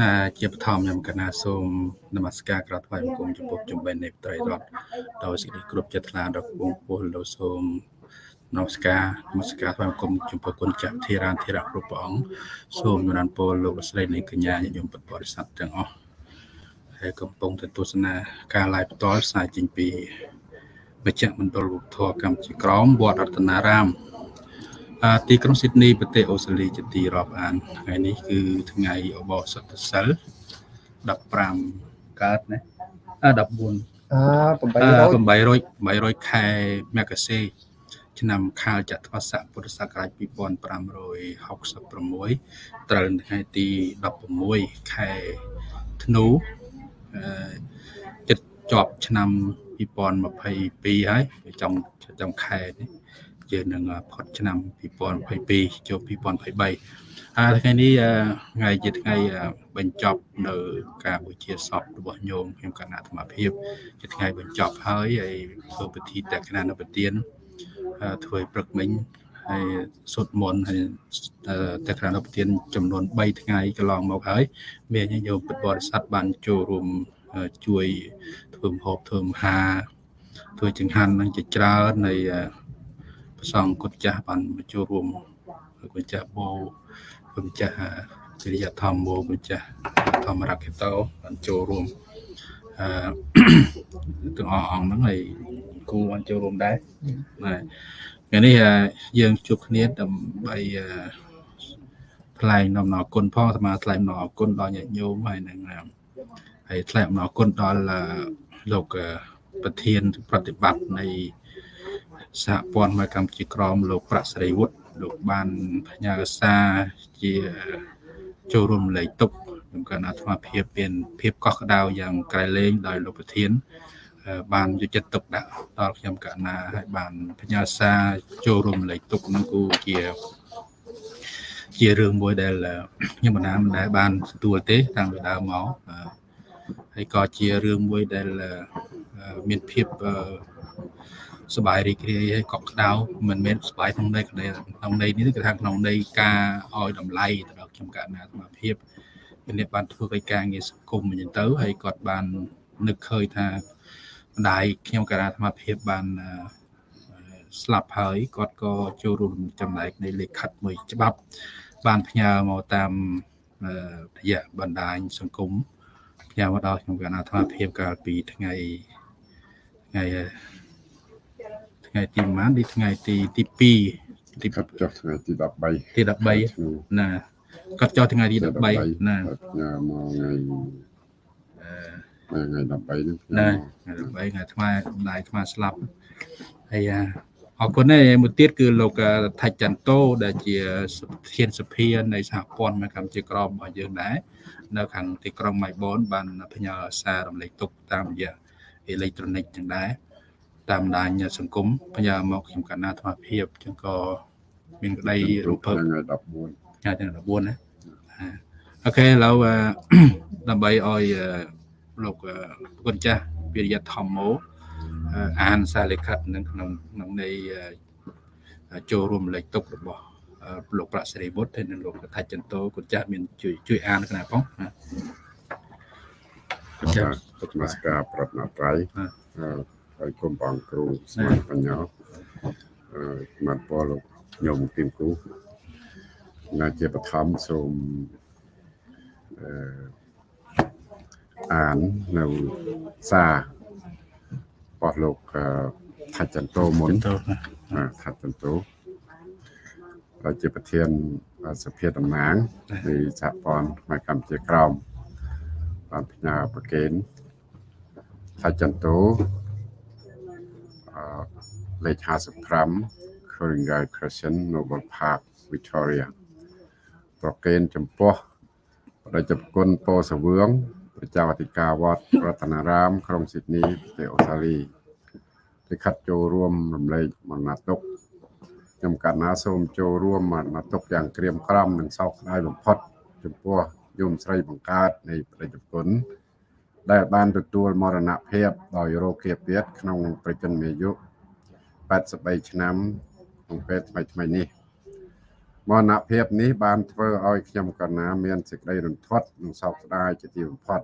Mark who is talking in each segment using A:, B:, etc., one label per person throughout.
A: ណាជាបឋមខ្ញុំកណាសូមនមស្ការក្រាបថ្វាយបង្គំចំពោះជំបែននៃត្រីរដ្ឋដោយសេចក្តីគ្រប់ចិត្តថ្លាដល់បងប្អូនលោកសូមនមស្ការនមស្ការថ្វាយបង្គំចំពោះគុណចាស់ធិរានធិរៈគ្រប់ព្រះអង្គសូមនរណពលលោកស្រីនៃកញ្ញាញាតិញោមពុទ្ធបរិស័ទទាំងអស់ហើយកំពុងទៅទស្សនាការ live ផ្ទាល់ផ្សាយចេញពីមជ្ឈមណ្ឌលវប្បធម៌កម្ពុជាក្រមវត្តរតនារាម ទីក្រុងស៊ីដនីប្រទេសអូស្ត្រាលីជាទីរាប់អានថ្ងៃនេះគឺថ្ងៃអបអសតសិល15កើតណា14
B: អា
A: 800 800ខែមករាឆ្នាំខាលចត្វាស័កពុទ្ធសករាជ2566ត្រូវថ្ងៃទី16ខែធ្នូអឺចិត្តជាប់ឆ្នាំ2022ហើយចុងចុងខែនេះ យើងនឹងផុតឆ្នាំ2022ចូល2023ហើយថ្ងៃនេះថ្ងៃជាថ្ងៃបញ្ចប់នៅការបូជាសពរបស់ញោមខ្ញុំគណៈអាត្មាភាពជាថ្ងៃបញ្ចប់ហើយហើយធ្វើពិធីតេក្ខណនុប្រទានធ្វើព្រឹកមិញហើយសុទ្ធមន្តហើយតេក្ខណនុប្រទានចំនួន3ថ្ងៃកន្លងមកហើយ មានញោមពុទ្ធបរិស័ទបានចូលរួមជួយធ្វើម្ហូបធ្វើមហាធ្វើចង្ហាន់នឹងជាច្រើននៃ ប្រសងគុណចាស់បានមកចូលរួមគុណចាស់បោគុណចាស់វិរិយធម្មោគុណចាស់ធម្មរកេតោបានចូលរួមអឺទាំងអស់អង្គហ្នឹងហើយគូបានចូលរួមដែរណាថ្ងៃនេះយើងជួបគ្នាដើម្បីថ្លែងនំអរគុណផងអាត្មាថ្លែងនំអរគុណដល់ញាតិញោមហើយនឹងហើយថ្លែងអំណរគុណដល់លោកប្រធានប្រតិបត្តិនៃ សហព័ន្ធមកកម្ពុជាក្រមលោកប្រាក់សេរីវុឌ្ឍលោកបានផ្ញើសារជាចូលរួមលេខទុកខ្ញុំកណ្ដាអាត្មាភាពមានភាពកោះក្ដៅយ៉ាងក្រៃលែងដោយលោកប្រធាន បានយកចិត្តទុកដាក់ដល់ខ្ញុំកណ្ណាហើយបានផ្ញើសារចូលរួមលេខទុកនឹងគូជាជារឿងមួយដែលខ្ញុំបណ្ណាមិនដែលបានទទួលទេតាំងពីដើមមកហើយក៏ជារឿងមួយដែលមានភាព សบายរីករាយហើយកក់ក្ដៅមិនមែនសบายក្នុងន័យក្នុងន័យនេះគឺថាក្នុងន័យការឲ្យតម្លៃទៅដល់ខ្ញុំកណ្ណាអាត្មាភាពអ្នកបានធ្វើកិច្ចការងារសង្គមអញ្ចឹងទៅហើយគាត់បាននឹកឃើញថាម្ដាយខ្ញុំកណ្ណាអាត្មាភាពបានស្លាប់ហើយគាត់ក៏ចូលរួមចំណែកនៃលិខិតមួយច្បាប់បានផ្ញើមកតាមរយៈបណ្ដាញសង្គមផ្ញើមកដល់ខ្ញុំកណ្ណាអាត្មាភាពកាលពីថ្ងៃថ្ងៃ ថ្ងៃទីប៉ុន្មានទីថ្ងៃទីទី2
B: ទីកាត់ចុះថ្ងៃទី13
A: ទី13ណាកាត់ចុះថ្ងៃទី13ណា
B: ញ៉ាមកថ្ងៃអឺថ្ងៃ13ហ្នឹង
A: ណាថ្ងៃ13ថ្ងៃថ្មដៃថ្មស្លាប់ហើយអរគុណហើយមួយទៀតគឺលោកថាច់ចន្ទោដែលជាប្រធានសភានៃសហព័ន្ធមកកម្ពុជាក្រមរបស់យើងដែរនៅខាងទីក្រុងម៉ៃបូនបានផ្ញើសាររំលែកទុកតាមរយៈអេឡិចត្រូនិកចឹងដែរ តាមបណ្ដាញសង្គមផ្ញើមកខ្ញុំកណ្ណាអាត្មាភាពចឹងក៏មានក្តី
B: រូបភាពថ្ងៃ
A: 14ថ្ងៃទី14ណាអូខេឥឡូវដើម្បីឲ្យលោកគុណចាស់វិរិយធម្មោអានសារលិខិតនឹងក្នុងក្នុងនៃចូលរួមលេខទុករបស់លោកប្រាក់សេរីវុឌ្ឍហើយនិងលោកថាច់ចន្ទោគុណចាស់មានជួយជួយអានគណៈផង
B: គុណចាស់នមស្ការប្រតនត្រ័យ ហើយគុំបងគ្រូស្មាតបញ្ញាអឺស្មាតពលលោកញោមគឹមគ្រូណាជាបឋមសូមអឺអាននៅសាររបស់លោកថាច់ចន្ទោមុនថាច់ចន្ទោដែលជាប្រធានសភាតំណាងនៃសហព័ន្ធខ្មែរកម្ពុជាក្រោមបានផ្ញើប្រកេនថាច់ចន្ទោ លេខ55 Coringal Crescent Noble Park Victoria ប្រកេនចំពោះបដិជគុណពោសវឿងប្រជាអធិការវត្តរតនារាម ក្រុងស៊ីដនីប្រទេសអូស្ត្រាលីលិខិតចូលរួមរំលែកមរណទុក្ខខ្ញុំកណ្ណាសូមចូលរួមមរណទុក្ខយ៉ាងក្រៀមក្រំនិងសោកស្ដាយបំផុត ចំពោះយមស្រីបង្កើតនៃបដិជគុណដែលបានទទួលមរណភាពដោយរោគគាពៀតក្នុងប្រជញ្ញអាយុ 83ឆ្នាំក្នុងពេលថ្មីថ្មីនេះមរណភាពនេះបានធ្វើឲ្យខ្ញុំកណ្ណាមានសេចក្តីរន្ធត់និងសោកស្ដាយជាទីបំផុត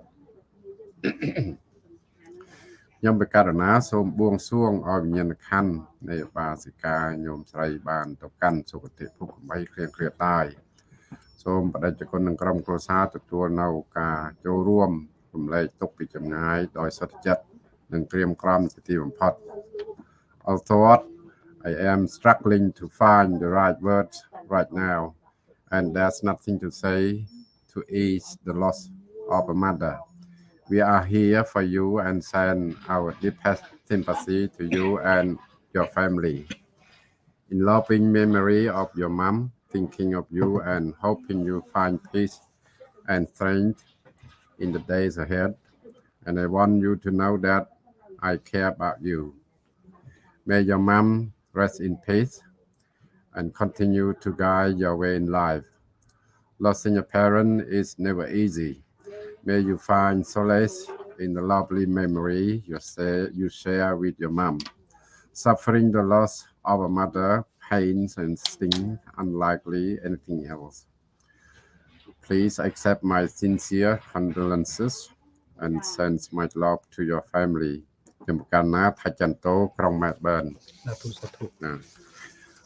B: ខ្ញុំបករណាសូមបួងសួងឲ្យវិញ្ញាណក្ខន្ធនៃឧបាសិកាញោមស្រីបានទៅកាន់សុគតិភពកំបីគ្លៀងគ្លាតាយសូមបដិជ្ជគុណនឹងក្រុមគ្រួសារទទួលនៅការចូលរួមរំលែកទុកពីចម្ងាយដោយសុទ្ធចិត្តនិងក្រៀមក្រំជាទីបំផុត Although I am struggling to find the right words right now and there's nothing to say to ease the loss of a mother we are here for you and send our deepest sympathy to you and your family in loving memory of your mom thinking of you and hoping you find peace and strength in the days ahead. And I want you to know that I care about you. May your mom rest in peace and continue to guide your way in life. Losing a parent is never easy. May you find solace in the lovely memory you, say, you share with your mom. Suffering the loss of a mother pains and sting unlikely anything else. Please accept my sincere condolences and send my love to your family. ខ្ញុំប្រកាសណាថាចន្ទោក្រុង Melbourne
A: សាធុសាធុ
B: ណា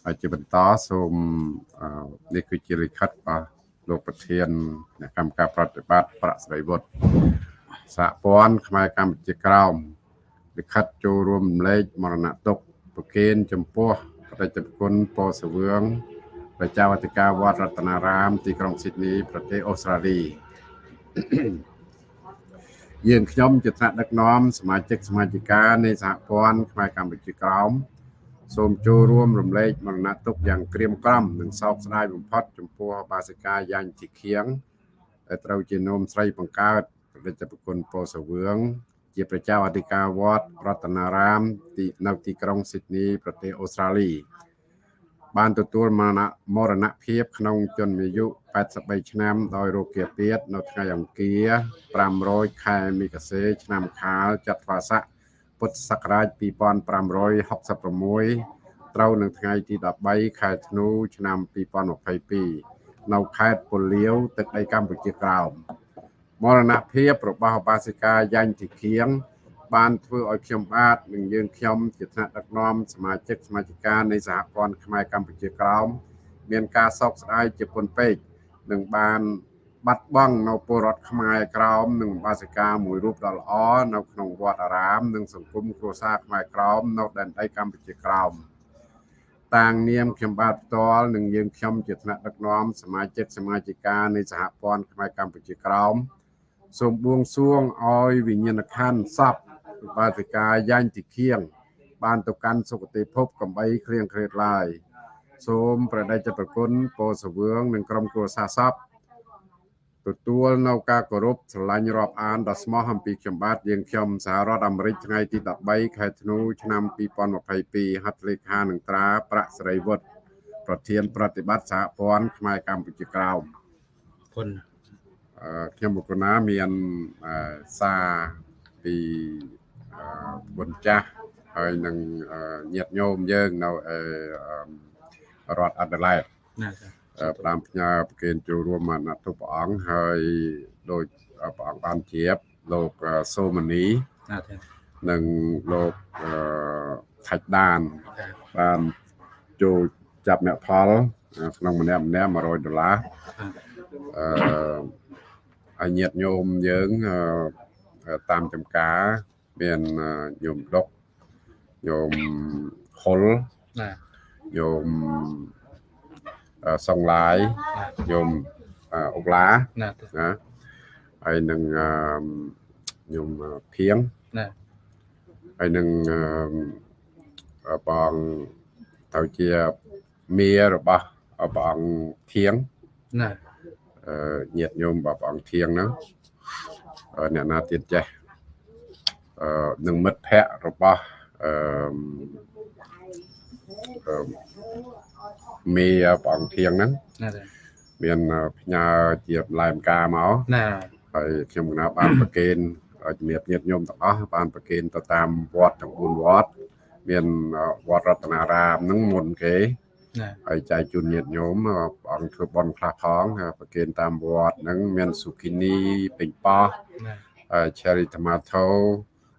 B: ហើយជាបន្តសូមអឺនេះគឺជាលិខិតរបស់លោកប្រធានអ្នកកម្មការប្រតិបត្តិប្រាក់ស្រីវុឌ្ឍសហព័ន្ធខ្មែរកម្ពុជាក្រោមលិខិតចូលរួមរំលែកមរណទុក្ខប្រគេនចំពោះបដិជគុណពោធិ៍សវឿងប្រជាវតិកាវត្តរតនារាម ទីក្រុងស៊ីដនីប្រទេសអូស្ត្រាលី យើងខ្ញុំជាថ្នាក់ដឹកនាំសមាជិកសមាជិកានៃសហព័ន្ធខ្មែរកម្ពុជាក្រោមសូមចូលរួមរំលែកមរណទុក្ខយ៉ាងក្រៀមក្រំនិងសោកស្ដាយបំផុតចំពោះបាសិកាយ៉ាញ់ជីខៀងដែលត្រូវជានោមស្រីបង្កើតព្រះចប្រគុណពោធិ៍សវឿងជាប្រជាអធិការវត្តរតនារាមទីនៅទីក្រុងស៊ីដនីប្រទេសអូស្ត្រាលី បានទទួលមរណមរណភាពក្នុងជនអាយុ83ឆ្នាំដោយរោគគាពៀតនៅថ្ងៃអង្គារ500ខែមិគសេ ឆ្នាំខាលចត្វាស័កពុទ្ធសករាជ2566ត្រូវនឹងថ្ងៃទី13ខែធ្នូឆ្នាំ2022នៅខេត្តពលាវទឹកដីកម្ពុជាក្រោមមរណភាពរបស់ឧបាសិកាយ៉ាញ់ទីខៀង បានធ្វើឲ្យខ្ញុំបាទនិងយើងខ្ញុំជាថ្នាក់ដឹកនាំសមាជិកសមាជិកានៃសហព័ន្ធខ្មែរកម្ពុជាក្រោមមានការសោកស្ដាយជាពន់ពេកនិងបានបាត់បង់នៅពលរដ្ឋខ្មែរក្រោមនិងបាសិកាមួយរូបដ៏ល្អនៅក្នុងវត្តអារាម និងសង្គមគ្រួសារខ្មែរក្រោមនៅដែនដីកម្ពុជាក្រោមតាងនាមខ្ញុំបាទផ្ទាល់និងយើងខ្ញុំជាថ្នាក់ដឹកនាំសមាជិកសមាជិកានៃសហព័ន្ធខ្មែរកម្ពុជាក្រោមសូមបួងសួងឲ្យវិញ្ញាណក្ខន្ធសព បាសិកាយ៉ាញ់ទីខៀងបានទៅកាន់សុគតិភពកំបីគ្លៀងគ្លេតឡាយសូមប្រដេជប្រគុណពោសវឿងនិងក្រុមគ្រួសារសពទទួលនៅការគោរពស្រឡាញ់រាប់អានដ៏ស្មោះអំពីខ្ញុំបាទយើងខ្ញុំសហរដ្ឋអាមេរិកថ្ងៃទី13ខែធ្នូឆ្នាំ2022ហត្ថលេខានឹងត្រាប្រាក់សេរីវុឌ្ឍប្រធាន ប្រតិបត្តិសហព័ន្ធខ្មែរកម្ពុជាក្រោម
A: គុណ
B: អឺខ្ញុំបុគ្គលណាមានអឺសារពីអឺ បុណ្យចាស់ហើយនឹងអឺញាតិញោមយើងនៅអឺអឺរដ្ឋអាដាលេដ
A: ណាចា
B: អឺផ្ដាំផ្ញើប្រគេនចូលរួមអាណត្តិព្រះអង្គហើយដោយព្រះអង្គបានជ្រាបលោកអឺសូមនី
A: ណាចា
B: និងលោកអឺថាច់ដាន
A: ចា
B: បានចូលចាប់អ្នកផលក្នុងម្នាក់ម្នាក់100ដុល្លារអឺហើយញាតិញោមយើងអឺតាមចំការ មានអឺញោមដុកញោមហុល
A: ណា
B: ញោមអឺសុងឡាយញោមអឺអុកឡា
A: ណាចា
B: ណាហើយនឹងអឺញោមភៀង
A: ណា
B: ហើយនឹងអឺបងទៅជាមារបស់ព្រះអង្គធៀង
A: ណា
B: អឺញាតិញោមរបស់ព្រះអង្គធៀងហ្នឹងអឺអ្នកណាទៀតចេះអឺ នឹងមិត្តភ័ក្តិរបស់អឺអឺមេព្រះអង្គធៀងហ្នឹង
A: ណាចា
B: មានផ្ញើជាផ្លែមការមក
A: ណា
B: ហើយខ្ញុំកណាបានប្រគេនឲ្យជំរាបញាតិញោមទាំងអស់បានប្រគេនទៅតាមវត្តទាំង4វត្តមានវត្តរតនារាមហ្នឹងមុនគេ
A: ណាណា
B: ហើយចែកជូនញាតិញោមព្រះអង្គធ្វើបន់ខ្លះផងប្រគេនតាមវត្តហ្នឹងមានស៊ូគីនីពេញប៉ោះ
A: ណា
B: ហើយ cherry tomato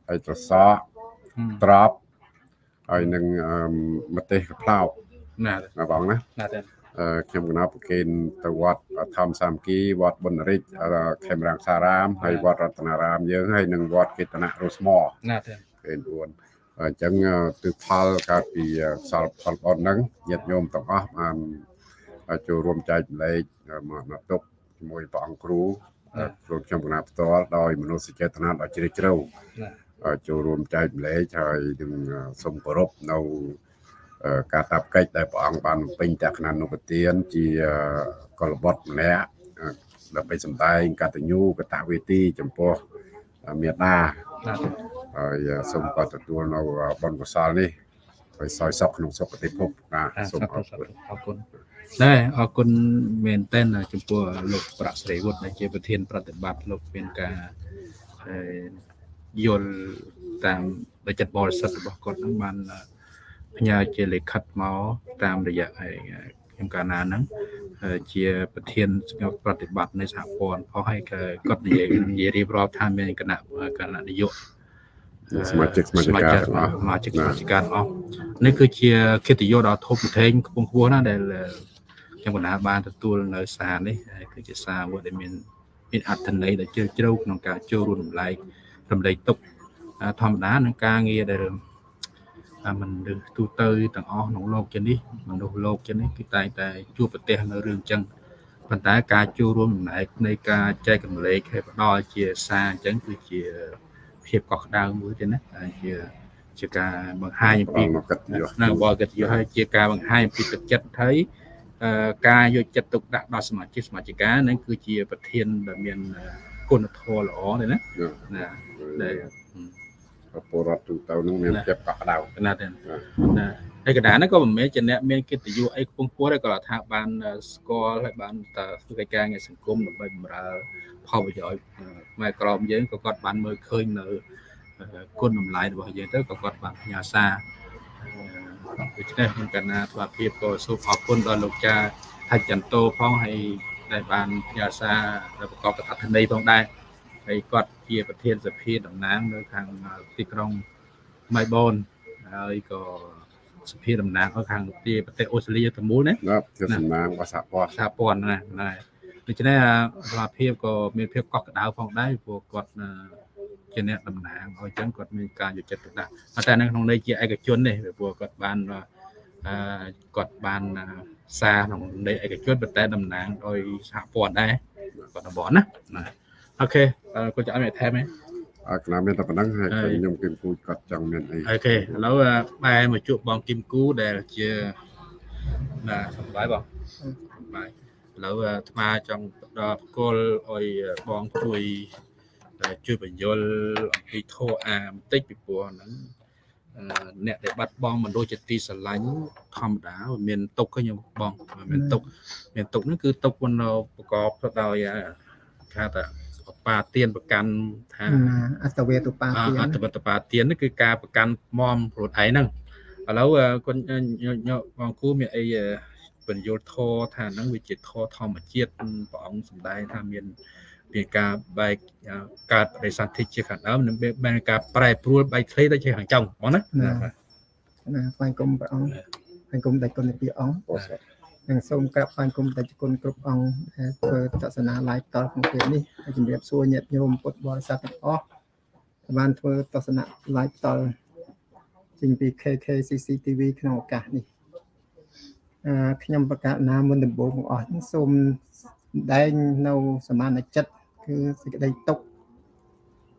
B: ហើយត្រសក់
A: ហឹម
B: ត្រប់ហើយនឹងអឺម្ទេសកផ្លោក
A: ណា
B: ណាបងណា
A: ណាទេ
B: អឺខ្ញុំកណាប្រគេនទៅវត្តធម្មសាមគ្គីវត្តបុណ្យរិទ្ធអឺខេមរាំងសារាមហើយវត្តរតនារាមយើងហើយនិងវត្តកេតនៈរស់ស្មោ
A: ណាទេ
B: គេ4អញ្ចឹងអឺទិផលកើតពីសល់ផលបនហ្នឹងញាតិញោមទាំងអស់បានចូលរួមចែកម្លែកមកមកទុកជាមួយព្រះអង្គគ្រូខ្លួនខ្ញុំកណាផ្ទាល់ដោយមនោសញ្ចេតនាដ៏ជ្រាលជ្រៅ
A: ណា
B: ចូលរួមចែកម្លែកហើយនឹងសូមគោរពនៅការតាប់កិច្ចដែលព្រះអង្គបានបំពេញតក្ខណានុពទានជាកុលបុត្រម្នាក់ដើម្បីសម្ដែងកតញ្ញូកតវេទីចំពោះមេដា
A: ណាទេ
B: ហើយសូមក៏ទទួលនៅបុណ្យកុសលនេះឲ្យសោយសុខក្នុងសុគតិភពណា
A: អា
B: សូម
A: សា
B: អរ
A: ធុ
B: គុណ
A: អរគុណណែអរគុណមែនតើចំពោះលោកប្រាក់ស្រីវុឌ្ឍដែលជាប្រធានប្រតិបត្តិលោកមានការអឺ យល់តាមដោយចិត្តបរិសុទ្ធរបស់គាត់ហ្នឹងបានផ្ញើជាលិខិតមកតាមរយៈឯខ្ញុំកាលណាហ្នឹងហើយជាប្រធានស្ងប់ប្រតិបត្តិនៃសហព័ន្ធផងហើយក៏គាត់និយាយនិយាយរៀបរាប់ថាមានគណៈគណៈនយោបាយ
B: សមាជិកសមាជិកាទាំងអស់
A: សមាជិកសមាជិកាទាំងអស់នេះគឺជាកិត្តិយសដ៏ធំធេងខ្ពង់ខ្ពស់ណាស់ដែលខ្ញុំបណ្ដាបានទទួលនៅសារនេះហើយគឺជាសារមួយដែលមានមានអត្ថន័យដ៏ជ្រាលជ្រៅក្នុងការចូលរួមរំលែក រំលែកទុកអាធម្មតានឹងការងារដែលអាមនុស្សទូទៅទាំងអស់ក្នុងโลกជានេះមនុស្សលោកជានេះគឺតែងតែជួបប្រទះនៅរឿងអញ្ចឹងប៉ុន្តែការចូលរួមរំលែកនៃការចែករំលែកឲ្យផ្ដល់ជាសារអញ្ចឹងគឺជា ភាពកក់ក្ដៅមួយទៀតណាហើយជាជាការបង្ហាញអំ
B: ប
A: ពី
B: ងមកកិត្តិយស
A: នៅបរិកិត្តិយសហើយជាការបង្ហាញអំពីទឹកចិត្តហើយអឺការយកចិត្តទុកដាក់ដល់សមាជិកសមាជិកានឹងគឺជាប្រធានដែលមានគុណធម៌ល្អទេណាណាដែល
B: ពលរដ្ឋទូទៅនឹងមានភាពកក់ក្ដៅ
A: កណាទេណាហើយកណ្ដាលហ្នឹងក៏មិនមែនជាអ្នកមានកិត្តិយសអីខ្ពង់ខ្ពស់ទេគាត់ថាបានស្គាល់ហើយបានតធ្វើកិច្ចការងារសង្គមដើម្បីបម្រើផលប្រយោជន៍ផ្នែកក្រមយើងក៏គាត់បានមើលឃើញនៅគុណតម្លៃរបស់យើងទៅក៏គាត់បានផ្ញើសារដូច្នេះខ្ញុំកណ្ណាធ្វើភាពក៏សូមអរគុណដល់លោកចាថាច់ចន្ទោផងហើយដែលបានផ្ញើសារដែលប្រកបដោយអត្ថន័យផងដែរ ហើយគាត់ជាប្រធានសភាតំណាងនៅខាងទីក្រុងម៉ៃបូនហើយក៏សភាតំណាងនៅខាងទីប្រទេសអូស្ត្រាលីទាំងមូលណា
B: ណាជាសំណាងរបស់សហព័ន្ធ
A: សហព័ន្ធណាណាដូច្នេះអាសមាភិបក៏មានភាពកក់ក្ដៅផងដែរព្រោះគាត់អឺជាអ្នកតំណាងហើយអញ្ចឹងគាត់មានការយកចិត្តទុកដាក់ប៉ុន្តែនៅក្នុងន័យជាឯកជននេះព្រោះគាត់បានអឺគាត់បានសារក្នុងន័យឯកជនប៉ុន្តែតំណាងដោយសហព័ន្ធដែរគាត់តំបន់ណាណា អូខេគាត់จะឲ្យមានថែមទេ
B: អរគុណមានតែប៉ុណ្ណឹងហើយ
A: ហើយ
B: ខ្ញុំគិតគូចគាត់ចង់មានអី
A: អូខេឥឡូវបែរមកជួបបងគឹមគូដែលជាណាសប្បាយបងសប្បាយឥឡូវអាថ្មចង់ដល់ផ្គល់ឲ្យបងជួយជួយបញ្យលអំពីធោអាបន្តិចពីព្រោះហ្នឹងអឺអ្នកដែលបាត់បង់មនុស្សជាទីស្រឡាញ់ធម្មតាវាមានទុកខ្ញុំបងវាមានទុកមានទុកហ្នឹងគឺទុកមិនប្រកបទៅដោយអាគេថា ឧបាទានប្រកាន់ថា
C: អត្តវេទុបា
A: អ
C: ទាន
A: អត្តបទបាទាននេះគឺការប្រកាន់មមខ្លួនឯងហ្នឹងឥឡូវអឺគុណញបងគូមានអីអឺបញ្យលធរថាហ្នឹងវាជាធរធម្មជាតិព្រះអង្គសម្ដែងថាមានមានការបែកអឺកើតបដិសន្ធិជាខាងដើមនិងមានការប្រែប្រួលបែកធ្លាយទៅជាខាងចុងបងណា
C: ណាថ្វាយគុំព្រះអង្គថ្វាយគុំដៃគុណពីអង្គ
B: ពោស
C: និងសូមក្រាបថ្វាយគុំដៃគុណគ្រប់អង្គដែលធ្វើទស្សនា live តក្នុងពេលនេះហើយជំរាបសួរញាតិញោមពុទ្ធបរិស័ទទាំងអស់ដែលបានធ្វើទស្សនា live តចេញពី KKCC TV ក្នុងឱកាសនេះអឺខ្ញុំប្រកាសណាមុនដំបូងបង្អស់នេះសូមសម្ដែងនៅសមានចិត្តគឺសេចក្តីទុក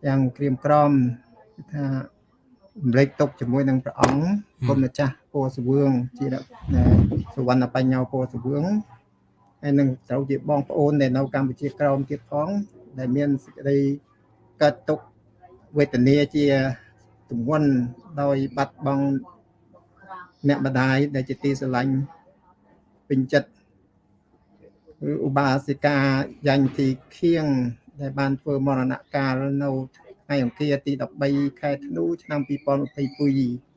C: យ៉ាងក្រៀមក្រំគឺថារំលែកទុកជាមួយនឹងព្រះអង្គ គុណម្ចាស់ពោធិសវឿងជាអ្នកសវណ្ណបញ្ញោពោធិសវឿងហើយនឹងត្រូវជាបងប្អូនដែលនៅកម្ពុជាក្រោមទៀតផងដែលមានសេចក្តីកើតទុកវេទនាជាទម្ងន់ដោយបាត់បង់អ្នកម្ដាយដែលជាទីស្រឡាញ់ពេញចិត្តគឺឧបាសិកាយ៉ាញ់ទីខៀងដែលបានធ្វើមរណកាលនៅថ្ងៃអង្គារទី13ខែធ្នូឆ្នាំ2022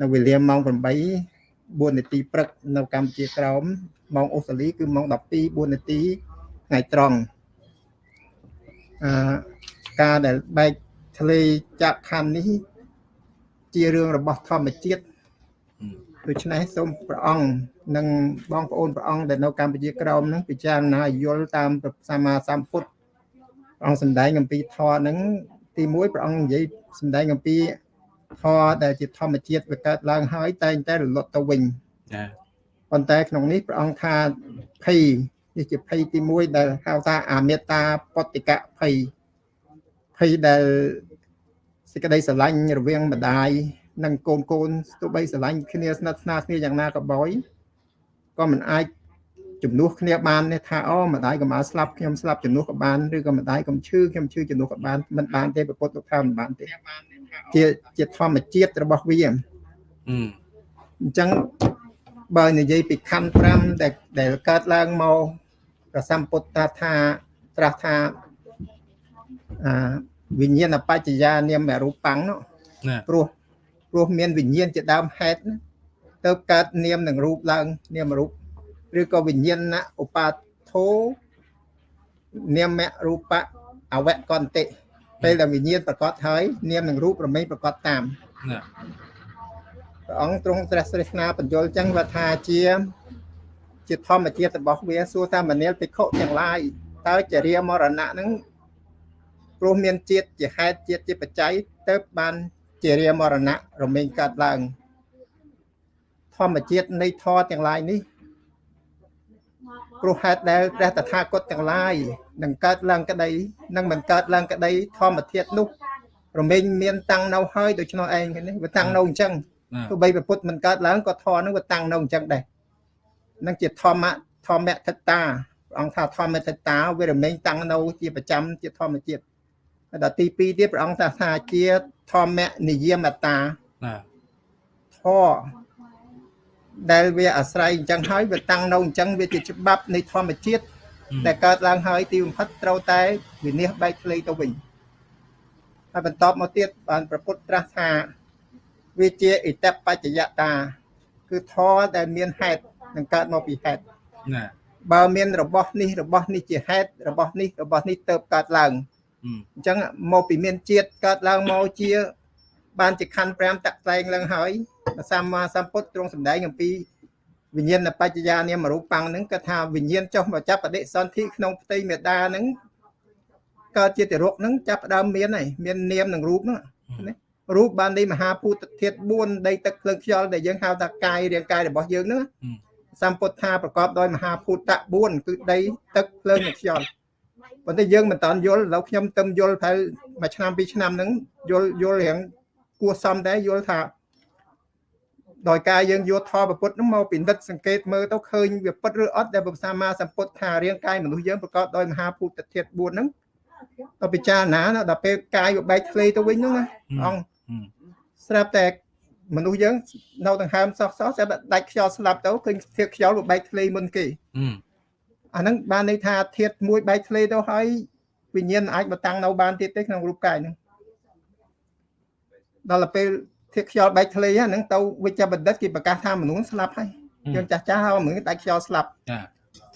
C: នៅវេលាម៉ោង8 4នាទីព្រឹកនៅកម្ពុជាក្រោមម៉ោងអូស្ត្រាលីគឺម៉ោង12 4នាទីថ្ងៃត្រង់អឺការដែលបែកធ្លេចាក់ខណ្ឌនេះ ជារឿងរបស់ធម្មជាតិដូច្នេះសូមព្រះអង្គនិងបងប្អូនព្រះអង្គដែលនៅកម្ពុជាក្រោមហ្នឹងពិចារណាយល់តាមព្រះសម្មាសម្ពុទ្ធព្រះអង្គសម្ដែងអំពីធម៌ហ្នឹងទី1ព្រះអង្គនិយាយសម្ដែងអំពី ធម៌ដែលជាធម្មជាតិវាកើតឡើងហើយតែងតែរលត់ទៅវិញ
A: ចា
C: ប៉ុន្តែក្នុងនេះព្រះអង្គថាភ័យនេះជាភ័យទី1ដែលហៅថាអាមេត្តាបតិកៈភ័យភ័យដែលសេចក្តីស្រឡាញ់រវាងម្ដាយនិងកូនកូនទោះបីស្រឡាញ់គ្នាស្និទ្ធស្នាលគ្នាយ៉ាងណាក៏ដោយក៏មិនអាច ជំនួសគ្នាបានទេថាអូម្ដាយកុំឲ្យស្លាប់ខ្ញុំស្លាប់ជំនួសក៏បានឬក៏ម្ដាយកុំឈឺខ្ញុំឈឺជំនួសក៏បានមិនបានទេប្រពុតលោកថាមិនបានទេជាជាធម្មជាតិរបស់វា
A: អឺ
C: អញ្ចឹងបើនិយាយពីខណ្ឌ5ដែលដែលកើតឡើងមកព្រះសម្ពុទ្ធតាថាត្រាស់ថាអាវិញ្ញាណបច្ចយានាមរូបាំងនោះ
A: ណា
C: ព្រោះព្រោះមានវិញ្ញាណជាដើមហេតុណាទៅកើតនាមនឹងរូបឡើងនាមរូប ឬក៏វិញ្ញាណឧបាធោនាមរូបៈអវកន្តិពេលដែលវិញ្ញាណប្រកបហើយនាមនឹងរូបរមែងប្រកបតាម
A: ណា
C: ព្រះអង្គទ្រង់ត្រាស់ស្រេះណាបញ្យល់ចឹងว่าថាជាជាធម្មជាតិរបស់វាសួរថាមនាលភិក្ខុទាំងឡាយតើចរិយាមរណៈហ្នឹងព្រោះមានជាតិជាហេតុជាតិជាបច្ច័យទៅបានចរិយាមរណៈរមែងកើតឡើងធម្មជាតិនៃធម៌ទាំងឡាយនេះ ព្រោះហេតុដែលព្រះតថាគតទាំងឡាយនឹងកើតឡើងក្តីនឹងមិនកើតឡើងក្តីធម្មធាតុនោះរមែងមានតាំងនៅហើយដូច្នោះឯងនេះវាតាំងនៅអញ្ចឹង
A: ណា
C: ទោះបីព្រះពុទ្ធមិនកើតឡើងក៏ធម៌នឹងវាតាំងនៅអញ្ចឹងដែរនឹងជាធម្មៈធម្មថត្តាព្រះអង្គថាធម្មថត្តាវារមែងតាំងនៅជាប្រចាំជាធម្មជាតិហើយដល់ទី2ទៀតព្រះអង្គថាថាជាធម្មនិយមតា
A: ណា
C: ធម៌ ដែលវាអាស្រ័យអញ្ចឹងហើយវាតាំងនៅអញ្ចឹងវាជាច្បាប់នៃធម្មជាតិដែលកើតឡើងហើយទីបំផុតត្រូវតែវិនិច្ឆ័យបែកធ្លាយទៅវិញហើយបន្តមកទៀតបានប្រពុតត្រាស់ថាវាជាអិតបច្ចយតា គឺធម៌ដែលមានហេតុនឹងកើតមកពីហេតុ
A: ណា
C: បើមានរបស់នេះរបស់នេះជាហេតុរបស់នេះរបស់នេះទៅកើតឡើង
A: អឺ
C: អញ្ចឹងមកពីមានជាតិកើតឡើងមកជា បានជាខណ្ឌ5តាក់តែងឡើងហើយព្រះ សម្មាសម្ពុទ្ធទ្រង់សម្ដែងអំពីវិញ្ញាណបច្ចយានាមរូបាំងហ្នឹងគាត់ថាវិញ្ញាណចុះមកចាប់បដិសន្ធិក្នុងផ្ទៃមេដាហ្នឹងកើតជាតិរុកហ្នឹងចាប់ផ្ដើមមានហើយមាននាមនឹងរូបហ្នឹងណារូបបាននៃមហាភូតធាតុ4ដីទឹកភ្លើងខ្យល់ដែលយើងហៅថាកាយរាងកាយរបស់យើងហ្នឹងសម្ពុទ្ធថាប្រកបដោយមហាភូតៈ4គឺដីទឹកភ្លើងនិងខ្យល់ប៉ុន្តែយើងមិនតាន់យល់ឥឡូវខ្ញុំទៅយល់ទៅមួយឆ្នាំពីរឆ្នាំហ្នឹងយល់យល់រៀងគួរសមដែរយល់ថា ដោយការយើងយកធម៌ពុទ្ធហ្នឹងមកពិនិត្យសង្កេតមើលទៅឃើញវាពិតឬអត់ដែលព្រះសម្មាសម្ពុទ្ធថារាងកាយមនុស្សយើងប្រកបដោយមហាភូតធាតុ4ហ្នឹងទៅពិចារណាណាដល់ពេលកាយវាបែកធ្លាយទៅវិញហ្នឹងណាអង្គស្រាប់តែមនុស្សយើងនៅដង្ហើមសោះសោះស្រាប់តែដាច់ខ្យល់ស្លាប់ទៅឃើញធាតុខ្យល់វាបែកធ្លាយមុនគេ
A: អឺ
C: អាហ្នឹងបានន័យថាធាតុមួយបែកធ្លាយទៅហើយវិញ្ញាណអាចមកតាំងនៅបានទៀតទេក្នុងរូបកាយហ្នឹងដល់ទៅពេល ធាតុខ្យល់បែកធ្លាយហ្នឹងទៅវិជ្ជបណ្ឌិតគេប្រកាសថាមនុស្សស្លាប់ហើយយើងចាស់ចាស់ហៅមនុស្សដាច់ខ្យល់ស្លាប់
A: ចា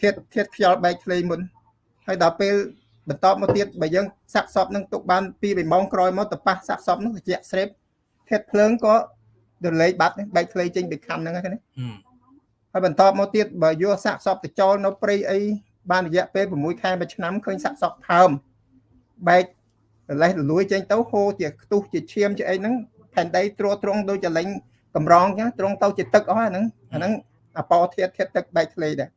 C: ធាតុធាតុខ្យល់បែកធ្លាយមុនហើយដល់ពេលបន្តមកទៀតបើយើងសាក់សពនឹងទុកបាន2 3ម៉ោងក្រោយមកទៅប៉ះសាក់សពនឹងត្រជាក់ស្រេបធាតុភ្លើងក៏ដលេខបាត់បែកធ្លាយចេញពីខណ្ឌហ្នឹងហ្នឹង
A: អឺ
C: ហើយបន្តមកទៀតបើយកសាក់សពទៅចោលនៅព្រៃអីបានរយៈពេល6ខែមួយឆ្នាំឃើញសាក់សពផើមបែករលេះរលួយចេញទៅហូរជាខ្ទុះជាឈាមជាអីហ្នឹង ផែនដីទ្រទ្រង់ដូចចលែងកម្រងចឹងទ្រង់ទៅជាទឹកអស់អាហ្នឹងអាហ្នឹងអបោធាតុធាតុទឹកបែកធ្លាយដែរ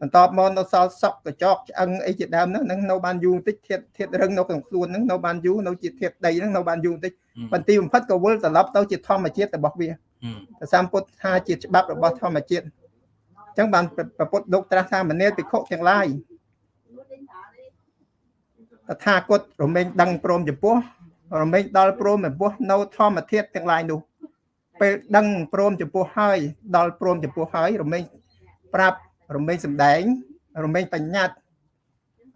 C: បន្តមកនៅសល់សក់កញ្ចក់ឆ្អឹងអីជាដើមហ្នឹងហ្នឹងនៅបានយូរបន្តិចធាតុធាតុរឹងនៅក្នុងខ្លួនហ្នឹងនៅបានយូរនៅជាធាតុដីហ្នឹងនៅបានយូរបន្តិចបន្ទីបំផុតក៏វិលត្រឡប់ទៅជាធម្មជាតិរបស់វា
A: អឺ
C: ព្រះសម្ពុទ្ធថាជាច្បាប់របស់ធម្មជាតិអញ្ចឹងបានប្រពុតលោកត្រាស់ថាមនាលភិក្ខុទាំងឡាយតថាគតរមែងដឹងព្រមចំពោះ រមែងដល់ព្រមចំពោះនៅធម្មធាតុទាំងឡាយនោះពេលដឹងព្រមចំពោះហើយដល់ព្រមចំពោះហើយរមែងប្រាប់រមែងសំដែងរមែងបញ្ញត្តិ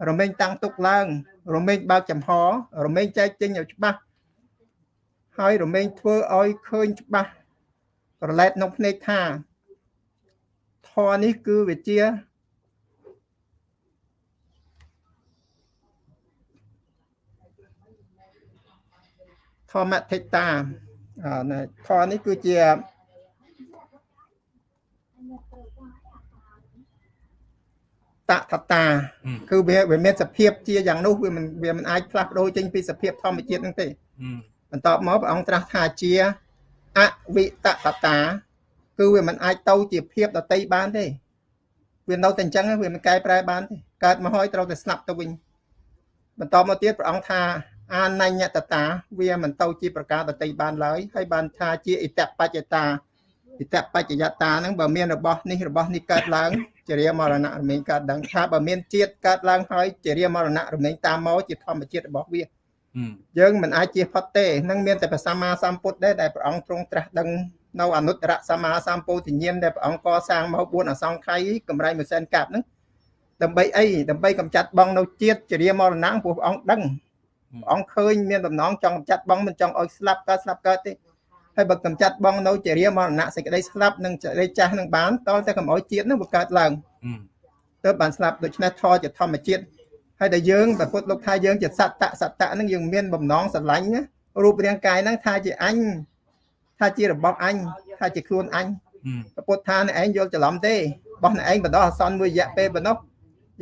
C: រមែងតាំងទុកឡើងរមែងបើកចំហរមែងចែកចេញឲ្យច្បាស់ហើយរមែងធ្វើឲ្យឃើញច្បាស់ប្រឡែតក្នុងភ្នែកថាធរនេះគឺវាជា ធម្មថិតាអឺណែធរនេះគឺជាតថតា
A: អឺ
C: គឺវាវាមានសភាពជាយ៉ាងនោះវាមិនវាមិនអាចផ្លាស់ប្ដូរចេញពីសភាពធម្មជាតិហ្នឹងទេ
A: អឺ
C: បន្ទាប់មកព្រះអង្គត្រាស់ថាជាអវិតតតា គឺវាមិនអាចទៅជាភាពដតីបានទេវានៅតែអញ្ចឹងវាមិនកែប្រែបានទេកើតមកហើយត្រូវតែស្លាប់ទៅវិញបន្តមកទៀតព្រះអង្គថា អានញ្ញតតា វាមិនទៅជាប្រការដតីបានឡើយហើយបានថាជាអិតបច្ចតាអិតបច្ចយតាហ្នឹងបើមានរបស់នេះរបស់នេះកើតឡើងជារាមរណៈរមែងកើតដឹងថាបើមានជាតិកើតឡើងហើយជារាមរណៈរមែងតាមមកជាធម្មជាតិរបស់វា
A: អឺ
C: យើងមិនអាចជៀសផុតទេនឹងមានតែព្រះសម្មាសម្ពុទ្ធដែរដែលព្រះអង្គទ្រង់ត្រាស់ដឹងនៅអនុត្តរសម្មាសម្ពោធិញ្ញាណដែលព្រះអង្គកសាងមក4អសង្ខ័យកម្រៃមួយសែនកាប់ហ្នឹងដើម្បីអីដើម្បីកម្ចាត់បងនៅជាតិជារាមរណៈព្រោះព្រះអង្គដឹងព្រះ អង្គឃើញមានដំណងចង់កម្ចាត់បងមិនចង់ឲ្យស្លាប់កើតស្លាប់កើតទេហើយបើកម្ចាត់បងនៅជារាមរណៈសេចក្តីស្លាប់និងសេចក្តីចាស់នឹងបានតលតែកុំឲ្យជាតិនឹងវាកើតឡើង
A: អឺ
C: ទៅបានស្លាប់ដូច្នេះធរជាធម្មជាតិហើយតែយើងប្រពុតលោកថាយើងជាសត្វតសត្វហ្នឹងយើងមានបំណងស្រឡាញ់ណារូបរាងកាយហ្នឹងថាជាអញថាជារបស់អញថាជាខ្លួនអញ
A: អឺ
C: ប្រពុតថាអ្នកឯងយល់ច្រឡំទេបោះអ្នកឯងបណ្ដោះអាសន្នមួយរយៈពេលប៉ុណ្ណោះ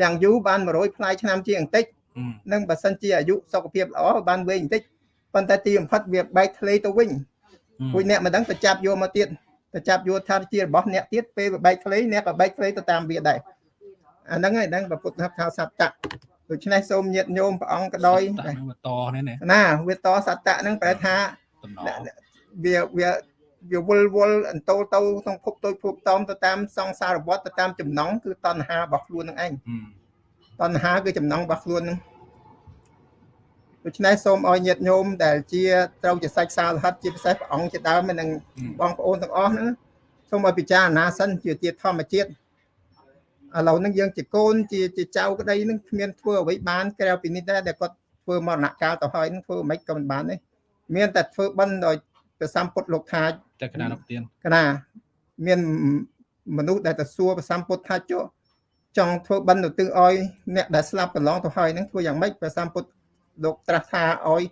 C: យ៉ាងយូរបាន100ផ្លាយឆ្នាំជាងបន្តិច
A: អឺ
C: នឹងបើសិនជាអាយុសុខភាពល្អបានវែងបន្តិចប៉ុន្តែទីបំផុតវាបែកធ្លាយទៅវិញពួកអ្នកមិនដឹងទៅចាប់យកមកទៀតទៅចាប់យកថាជារបស់អ្នកទៀតពេលវាបែកធ្លាយអ្នកក៏បែកធ្លាយទៅតាមវាដែរអាហ្នឹងហើយដឹងប្រពុតថាថាសត្តៈដូច្នេះសូមញាតញោមព្រះអង្គក៏ដោយ
A: តហ្នឹងវាតនេះណា
C: ណាវាតសត្តៈហ្នឹងប្រែថា
A: តំណ
C: វាវាវាវល់វល់អន្តោលទៅក្នុងភពទៅភពតោមទៅតាមសង្សារវដ្តទៅតាមចំណងគឺតណ្ហារបស់ខ្លួននឹងឯង
A: អឺ
C: តណ្ហាគឺចំណងរបស់ខ្លួននឹងដូច្នេះសូមឲ្យញាតិញោមដែលជាត្រូវជាសាច់សាលហិតជាពិសេសព្រះអង្គជាដើមនឹងបងប្អូនទាំងអស់ហ្នឹងសូមឲ្យពិចារណាសិនជាទៀតធម្មជាតិឥឡូវហ្នឹងយើងជាកូនជាជាចៅក្តីហ្នឹងគ្មានធ្វើអ្វីបានក្រៅពីនេះដែរដែលគាត់ធ្វើមរណកាលទៅហើយហ្នឹងធ្វើមិនក៏មិនបានទេមានតែធ្វើបន់ដោយព្រះសម្ពុទ្ធលោកថា
A: តែកណានុទានក
C: ណាមានមនុស្សដែលទៅសួរព្រះសម្ពុទ្ធថាចុះ ចង់ធ្វើបិណ្ឌទៅទឹងឲ្យអ្នកដែលស្លាប់កន្លងទៅហើយហ្នឹងធ្វើយ៉ាងម៉េចព្រះសម្ពុទ្ធលោកត្រាស់ថាឲ្យ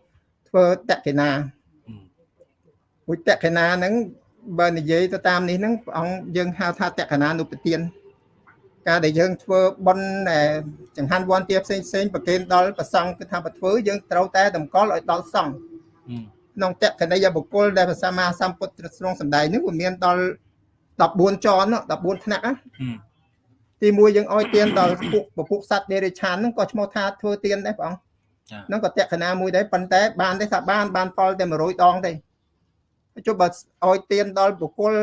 C: ធ្វើតក្កិណា
A: អឺ
C: ពុទ្ធតក្កិណាហ្នឹងបើនិយាយទៅតាមនេះហ្នឹងព្រះអង្គយើងហៅថាតក្កិណានុពទានការដែលយើងធ្វើបន់ដែលចង្ហាន់វ័នទាផ្សេងផ្សេងប្រគេនដល់ព្រះសង្ឃគឺថាបើធ្វើយើងត្រូវតែតម្កល់ឲ្យដល់សង្ឃ
A: អឺ
C: ក្នុងតក្កណីយបុគ្គលដែលព្រះសម្មាសម្ពុទ្ធទ្រង់សម្ដែងនេះវាមានដល់14ចនណា14ថ្នាក់ណា
A: អឺ
C: ទី1យើងឲ្យទានដល់ពួកពពុះសត្វដេរិឆានហ្នឹងក៏ឈ្មោះថាធ្វើទានដែរព្រះអង្គ
A: ចា
C: ហ្នឹងក៏តក្កណាមួយដែរប៉ុន្តែបានទេថាបានបានផលតែ100ដងទេចុះបើឲ្យទានដល់បុគ្គល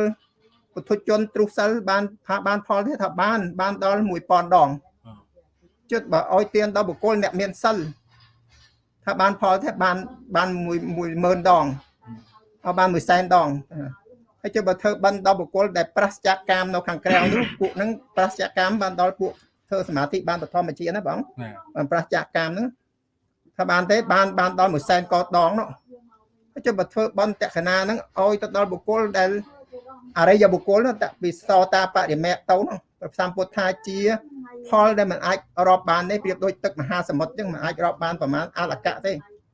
C: ពុទ្ធជនទ្រុសិលបានថាបានផលទេថាបាន បានដល់1000ដង
A: អឺ
C: ជិតបើឲ្យទានដល់បុគ្គលអ្នកមានសិលថាបានផលទេបានបាន10000ដងហើយបាន100,000ដង ហើយចុះបើធ្វើបិណ្ឌដល់បុគ្គលដែលប្រសិទ្ធកាមនៅខាងក្រៅនោះពួកហ្នឹងប្រសិទ្ធកាមបានដល់ពួកធ្វើសមាធិបានបឋមជាណាបង
A: ណា
C: បានប្រសិទ្ធកាមហ្នឹងថាបានទេបានបានដល់100,000កោដងនោះហើយចុះបើធ្វើបន់តក្កណាហ្នឹងឲ្យទៅដល់បុគ្គលដែលអរិយបុគ្គលនោះតពីសោតាបរិមៈទៅនោះព្រះសម្ពុទ្ធថាជា ផលដែលมันអាចរាប់បានទេប្រៀបដូចទឹកមហាសមុទ្រអញ្ចឹងมันអាចរាប់បានប្រមាណអលកៈទេ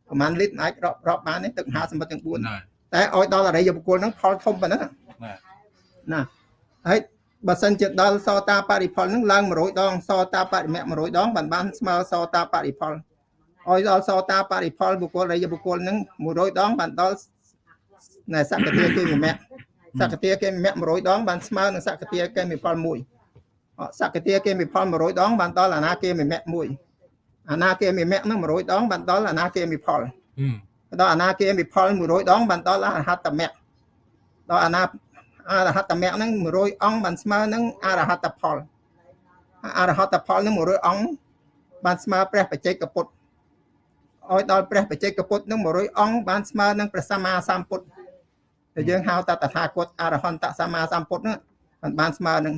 C: ប្រមាណលីត្រมันអាចរាប់រាប់បានទេទឹកមហាសមុទ្រទាំង4
A: ណា
C: តែឲ្យដល់អរិយបុគ្គលហ្នឹងផលធំប៉ុណ្ណឹង
A: ណា
C: ណាហើយបើសិនជាដល់សោតាបរិផលហ្នឹងឡើង100ដងសោតាបរិមៈ100ដងបានបានស្មើសោតាបរិផលឲ្យដល់សោតាបរិផលបុគ្គលអរិយបុគ្គលហ្នឹង100ដងបានដល់ណែសក្តិគេមៈសក្តិគេមៈ100ដងបានស្មើនឹងសក្តិគេមផល1អសក្តិគេមផល100ដងបានដល់អនាគេមៈ1អនាគេមៈហ្នឹង100ដងបានដល់អនាគេមផល
A: អឺ
C: ដល់អនាគាមិផល100ដងបានដល់អរហត្តមគ្គដល់អនាអរហត្តមគ្គហ្នឹង100អង្គបានស្មើនឹងអរហត្តផលអរហត្តផលហ្នឹង100អង្គបានស្មើព្រះបច្ចេកពុទ្ធឲ្យដល់ព្រះបច្ចេកពុទ្ធហ្នឹង100អង្គបានស្មើនឹងព្រះសម្មាសម្ពុទ្ធដែលយើងហៅថាតថាគតអរហន្តសម្មាសម្ពុទ្ធហ្នឹងបានបានស្មើនឹង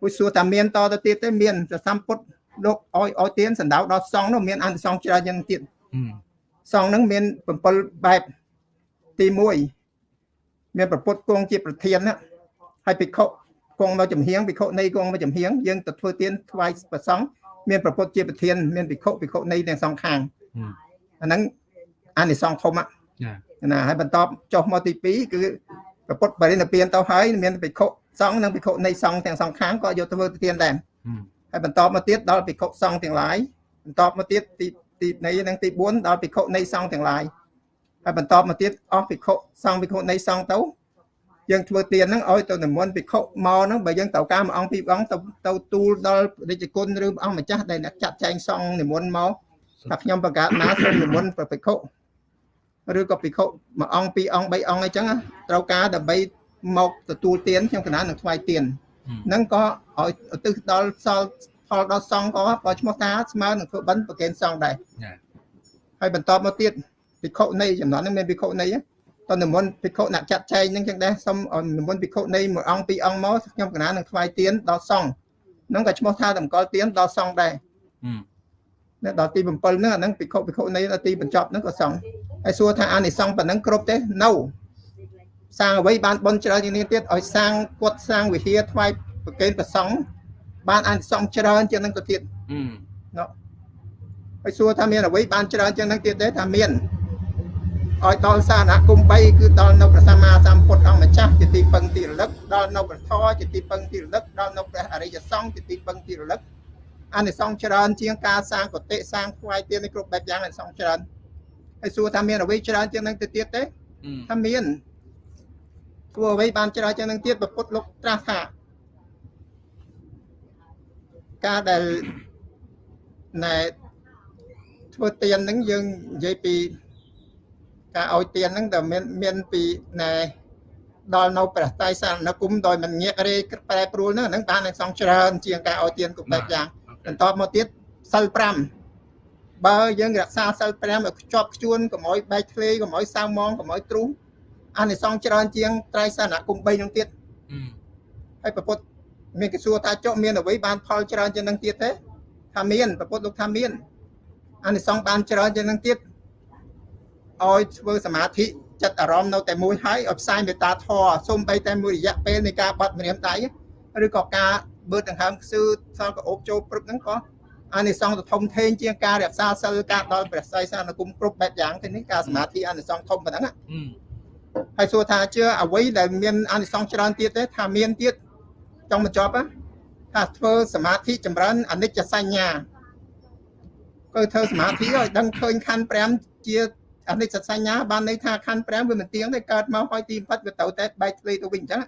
C: ពុទ្ធសួរថាមានតទៅទៀតទេមានព្រះសម្ពុទ្ធលោកឲ្យឲ្យទានសណ្ដៅដល់សង្ឃនោះមានអន្តសង្ឃច្រើនយ៉ាងទៀត
A: អឺ
C: សង្ឃហ្នឹងមាន7បែបទី1មានប្រពុតគង់ជាប្រធានណាហើយភិក្ខុគង់មកចំហៀងភិក្ខុនៃគង់មកចំហៀងយើងទៅធ្វើទានថ្វាយព្រះសង្ឃមានប្រពុតជាប្រធានមានភិក្ខុភិក្ខុនៃទាំងសងខាង
A: ហឹម
C: អាហ្នឹងអានិសង្ឃធំហ្នឹង
A: ចា
C: ណាហើយបន្តចុះមកទី2គឺប្រពុតបរិនិព្វានទៅហើយមានភិក្ខុសង្ឃនិងភិក្ខុនៃសង្ឃទាំងសងខាងក៏យកទៅធ្វើទានដែរ
A: ហឹម
C: ហើយបន្តមកទៀតដល់ភិក្ខុសង្ឃទាំងឡាយបន្តមកទៀតទី ទីនៃនិងទី4ដល់ភិក្ខុនៃសង្ឃទាំងឡាយហើយបន្តមកទៀតអស់ភិក្ខុសង្ឃភិក្ខុនៃសង្ឃទៅយើងធ្វើទានហ្នឹងឲ្យទៅនិមន្តភិក្ខុមកហ្នឹងបើយើងត្រូវការមួយអង្គពីរអង្គទៅទៅទូលដល់រាជគុណឬព្រះអង្គម្ចាស់ដែលអ្នកចាត់ចែងសង្ឃនិមន្តមកថាខ្ញុំបង្កើតណាសូមនិមន្តព្រះភិក្ខុឬក៏ភិក្ខុមួយអង្គពីរអង្គបីអង្គអីចឹងណាត្រូវការដើម្បីមកទទួលទានខ្ញុំកណានឹងថ្វាយទានហ្នឹងក៏ឲ្យឧទ្ទិសដល់សល់ ផលដល់សង្ឃក៏ក៏ឈ្មោះថាស្មើនឹងធ្វើបិណ្ឌប្រកេនសង្ឃដែរ
A: ចា
C: ហើយបន្តមកទៀតភិក្ខុនៃចំណន់ហ្នឹងមានភិក្ខុនៃតនិមន្តភិក្ខុអ្នកចាត់ចែងហ្នឹងចឹងដែរសូមឲ្យនិមន្តភិក្ខុនៃមួយអង្គពីរអង្គមកខ្ញុំកណានឹងថ្វាយទានដល់សង្ឃហ្នឹងក៏ឈ្មោះថាតម្កល់ទានដល់សង្ឃដែរ
A: ហឹម
C: នៅដល់ទី7ហ្នឹងអាហ្នឹងភិក្ខុភិក្ខុនៃដល់ទីបញ្ចប់ហ្នឹងក៏សង្ឃហើយសួរថាអានិសង្ឃប៉ុណ្ណឹងគ្រប់ទេ no សាងអ្វីបានបន់ច្រើនជាងនេះទៀតឲ្យសាងគាត់សាងវិហារថ្វាយប្រកេនប្រសង់ បានអានិសង្ឃច្រើនជាងហ្នឹងទៅទៀត
A: ហឹម
C: ហើយសួរថាមានអ្វីបានច្រើនជាងហ្នឹងទៀតទេថាមានឲ្យដល់សារណគម3គឺដល់នៅព្រះសម្មាសម្ពុទ្ធអង្គម្ចាស់ជាទីពឹងទីរលឹកដល់នៅព្រះធម៌ជាទីពឹងទីរលឹកដល់នៅព្រះអរិយសង្ឃជាទីពឹងទីរលឹកអានិសង្ឃច្រើនជាងការសាងកតិសាងថ្វាយទាននេះគ្រប់បែបយ៉ាងអានិសង្ឃច្រើនហើយសួរថាមានអ្វីច្រើនជាងហ្នឹងទៅទៀតទេ
A: ហឹម
C: ថាមានធ្វើអ្វីបានច្រើនជាងនឹងទៀតព្រះពុទ្ធលោកត្រាស់ថា ការដែលណែធ្វើទានហ្នឹងយើងនិយាយពីការឲ្យទានហ្នឹងដែលមានមានពីណែដល់នៅព្រះតៃសានគុំដោយមិនងាករេប្រែប្រួលហ្នឹងអាហ្នឹងបាននឹងសងច្រើនជាងការឲ្យទានគ្រប់បែបយ៉ាងបន្តមកទៀតសិល5បើយើងរក្សាសិល5ឲ្យខ្ជាប់ខ្ជួនកុំឲ្យបែកធ្លេកុំឲ្យសៅមងកុំឲ្យទ្រុងអានិសង្ឃច្រើនជាងត្រៃសនគុំ3នឹងទៀត
A: ហឹម
C: ហើយប្រពុត មានគេសួរថាចុះមានអ្វីបានផលច្រើនជាងនឹងទៀតទេថាមានប្រពុតលោកថាមានអានិសង្ឃបានច្រើនជាងនឹងទៀតឲ្យធ្វើសមាធិចិត្តអារម្មណ៍នៅតែមួយហើយឲ្យផ្សាយមេត្តាធម៌សូម្បីតែមួយរយៈពេលនៃការបាត់ម្រាមដៃឬក៏ការបឺតដង្ហើមខ្សឺសល់ក៏អូបចូលព្រឹកហ្នឹងក៏អានិសង្ឃទៅធំធេងជាងការរក្សាសិលការដល់ព្រះស័យសានគុំគ្រប់បែបយ៉ាងទៅនេះការសមាធិអានិសង្ឃធំប៉ុណ្ណឹងណា
A: ហឹម
C: ហើយសួរថាជឿអ្វីដែលមានអានិសង្សច្រើនទៀតទេថាមានទៀត ចង់បញ្ចប់ណាថាធ្វើសមាធិចម្រើនអនិច្ចសញ្ញាគឺធ្វើសមាធិឲ្យដឹងឃើញខណ្ឌ5ជាអនិច្ចសញ្ញាបានន័យថាខណ្ឌ5វាមិនទៀងទេកើតមកហើយទីបំផុតវាទៅតែបែកធ្លាយទៅវិញអញ្ចឹង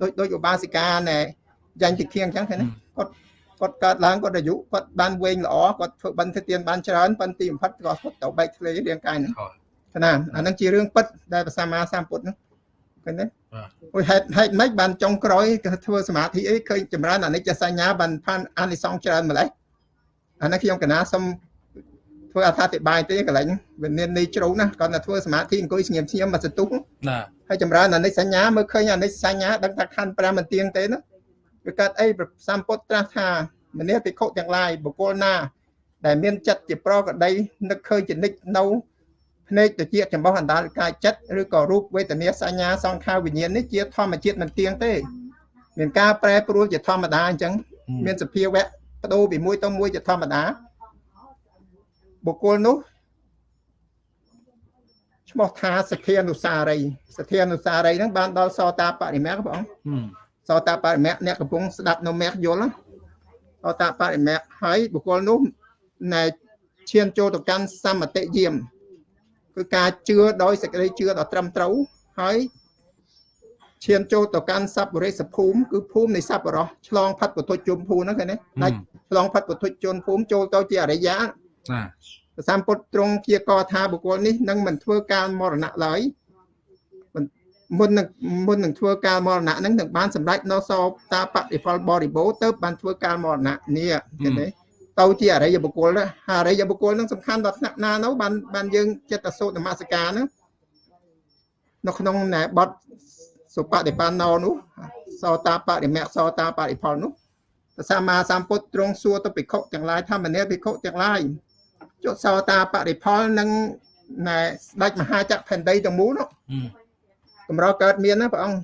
C: ដូចដូចឧបាសិកាណែយ៉ាញ់តិខៀងអញ្ចឹងឃើញទេគាត់គាត់កើតឡើងគាត់អាយុគាត់បានវែងល្អគាត់ធ្វើបិណ្ឌទានបានច្រើនប៉ុន្តែទីបំផុតគាត់ទៅបែកធ្លាយរាងកាយហ្នឹង
A: ខោ
C: ឃើញណាអាហ្នឹងជារឿងពិតដែលព្រះសម្មាសម្ពុទ្ធហ្នឹងឃើញទេ
A: បាទ
C: អូយហេតុហេតុម៉េចបានចុងក្រោយគេធ្វើសមាធិអីឃើញចម្រើនអនិច្ចសញ្ញាបានផានអានិសង្សច្រើនម្ល៉េះអានេះខ្ញុំកណាសុំធ្វើអត្ថាធិប្បាយទេកន្លែងហ្នឹងវាមានន័យជ្រៅណាស់គាត់តែធ្វើសមាធិអង្គុយស្ងៀមស្ងៀមមកសន្ទុះ
A: ណា
C: ហើយចម្រើនអនិច្ចសញ្ញាមើលឃើញអនិច្ចសញ្ញាដឹងថាខណ្ឌ5មិនទៀងទេណាវាកើតអីព្រះសម្ពុទ្ធត្រាស់ថាមនាភិក្ខុទាំងឡាយបុគ្គលណា ដែលមានចិត្តជាប្រកដីនឹកឃើញចនិចនៅ ភ្នែកទៅជាចំបោះអណ្ដាលកាយចិត្តឬក៏រូបវេទនាសញ្ញាសង្ខារវិញ្ញាណនេះជាធម្មជាតិមិនទៀងទេ មានការប្រែប្រួលជាធម្មតាអញ្ចឹងមានសភាវៈបដូរពីមួយទៅមួយជាធម្មតាបុគ្គលនោះឈ្មោះថាសទ្ធានុសារីសទ្ធានុសារីហ្នឹងបានដល់សោតាបរិមគ្គបង
A: ហឹម
C: សោតាបរិមគ្គអ្នកកំពុងស្ដាប់នៅមគ្គយល់ណាសោតាបរិមគ្គហើយបុគ្គលនោះណែឈានចូលទៅកាន់សមតិយាម គឺការជឿដោយសេចក្តីជឿដ៏ត្រឹមត្រូវហើយឈានចូលទៅកាន់សัพពរិសភូមិគឺភូមិនៃសัพពរោះឆ្លងផាត់ពុទ្ធជុំភូមិហ្នឹងឃើញទេដាច់ឆ្លងផាត់ពុទ្ធជុំភូមិចូលទៅជាអរិយា
A: ណា
C: ព្រះសម្ពុទ្ធទ្រង់ព្យាករណ៍ថាបុគ្គលនេះនឹងមិនធ្វើការមរណៈឡើយមិនមុននឹងមុននឹងធ្វើការមរណៈហ្នឹងនឹងបានសម្រេចនៅសោតាបតិផលបរិបូរណ៍ទៅបានធ្វើការមរណៈនេះឃើញទេ ទៅជាអរិយបុគ្គលណាហើយអរិយបុគ្គលហ្នឹងសំខាន់ដល់ថ្នាក់ណានោះបានបានយើងចិត្តសូត្រនមស្ការហ្នឹងនៅក្នុងណែបទសុបតិបណ្ណោនោះសោតាបរិមគ្គសោតាបរិផលនោះព្រះសម្មាសម្ពុទ្ធទ្រង់សួរទៅភិក្ខុទាំងឡាយថាមនាភិក្ខុទាំងឡាយចុះសោតាបរិផលនឹងណែស្ដេចមហាចក្រផែនដីទាំងមូលនោះ
A: ហឹម
C: កម្រកើតមានណាព្រះអង្គ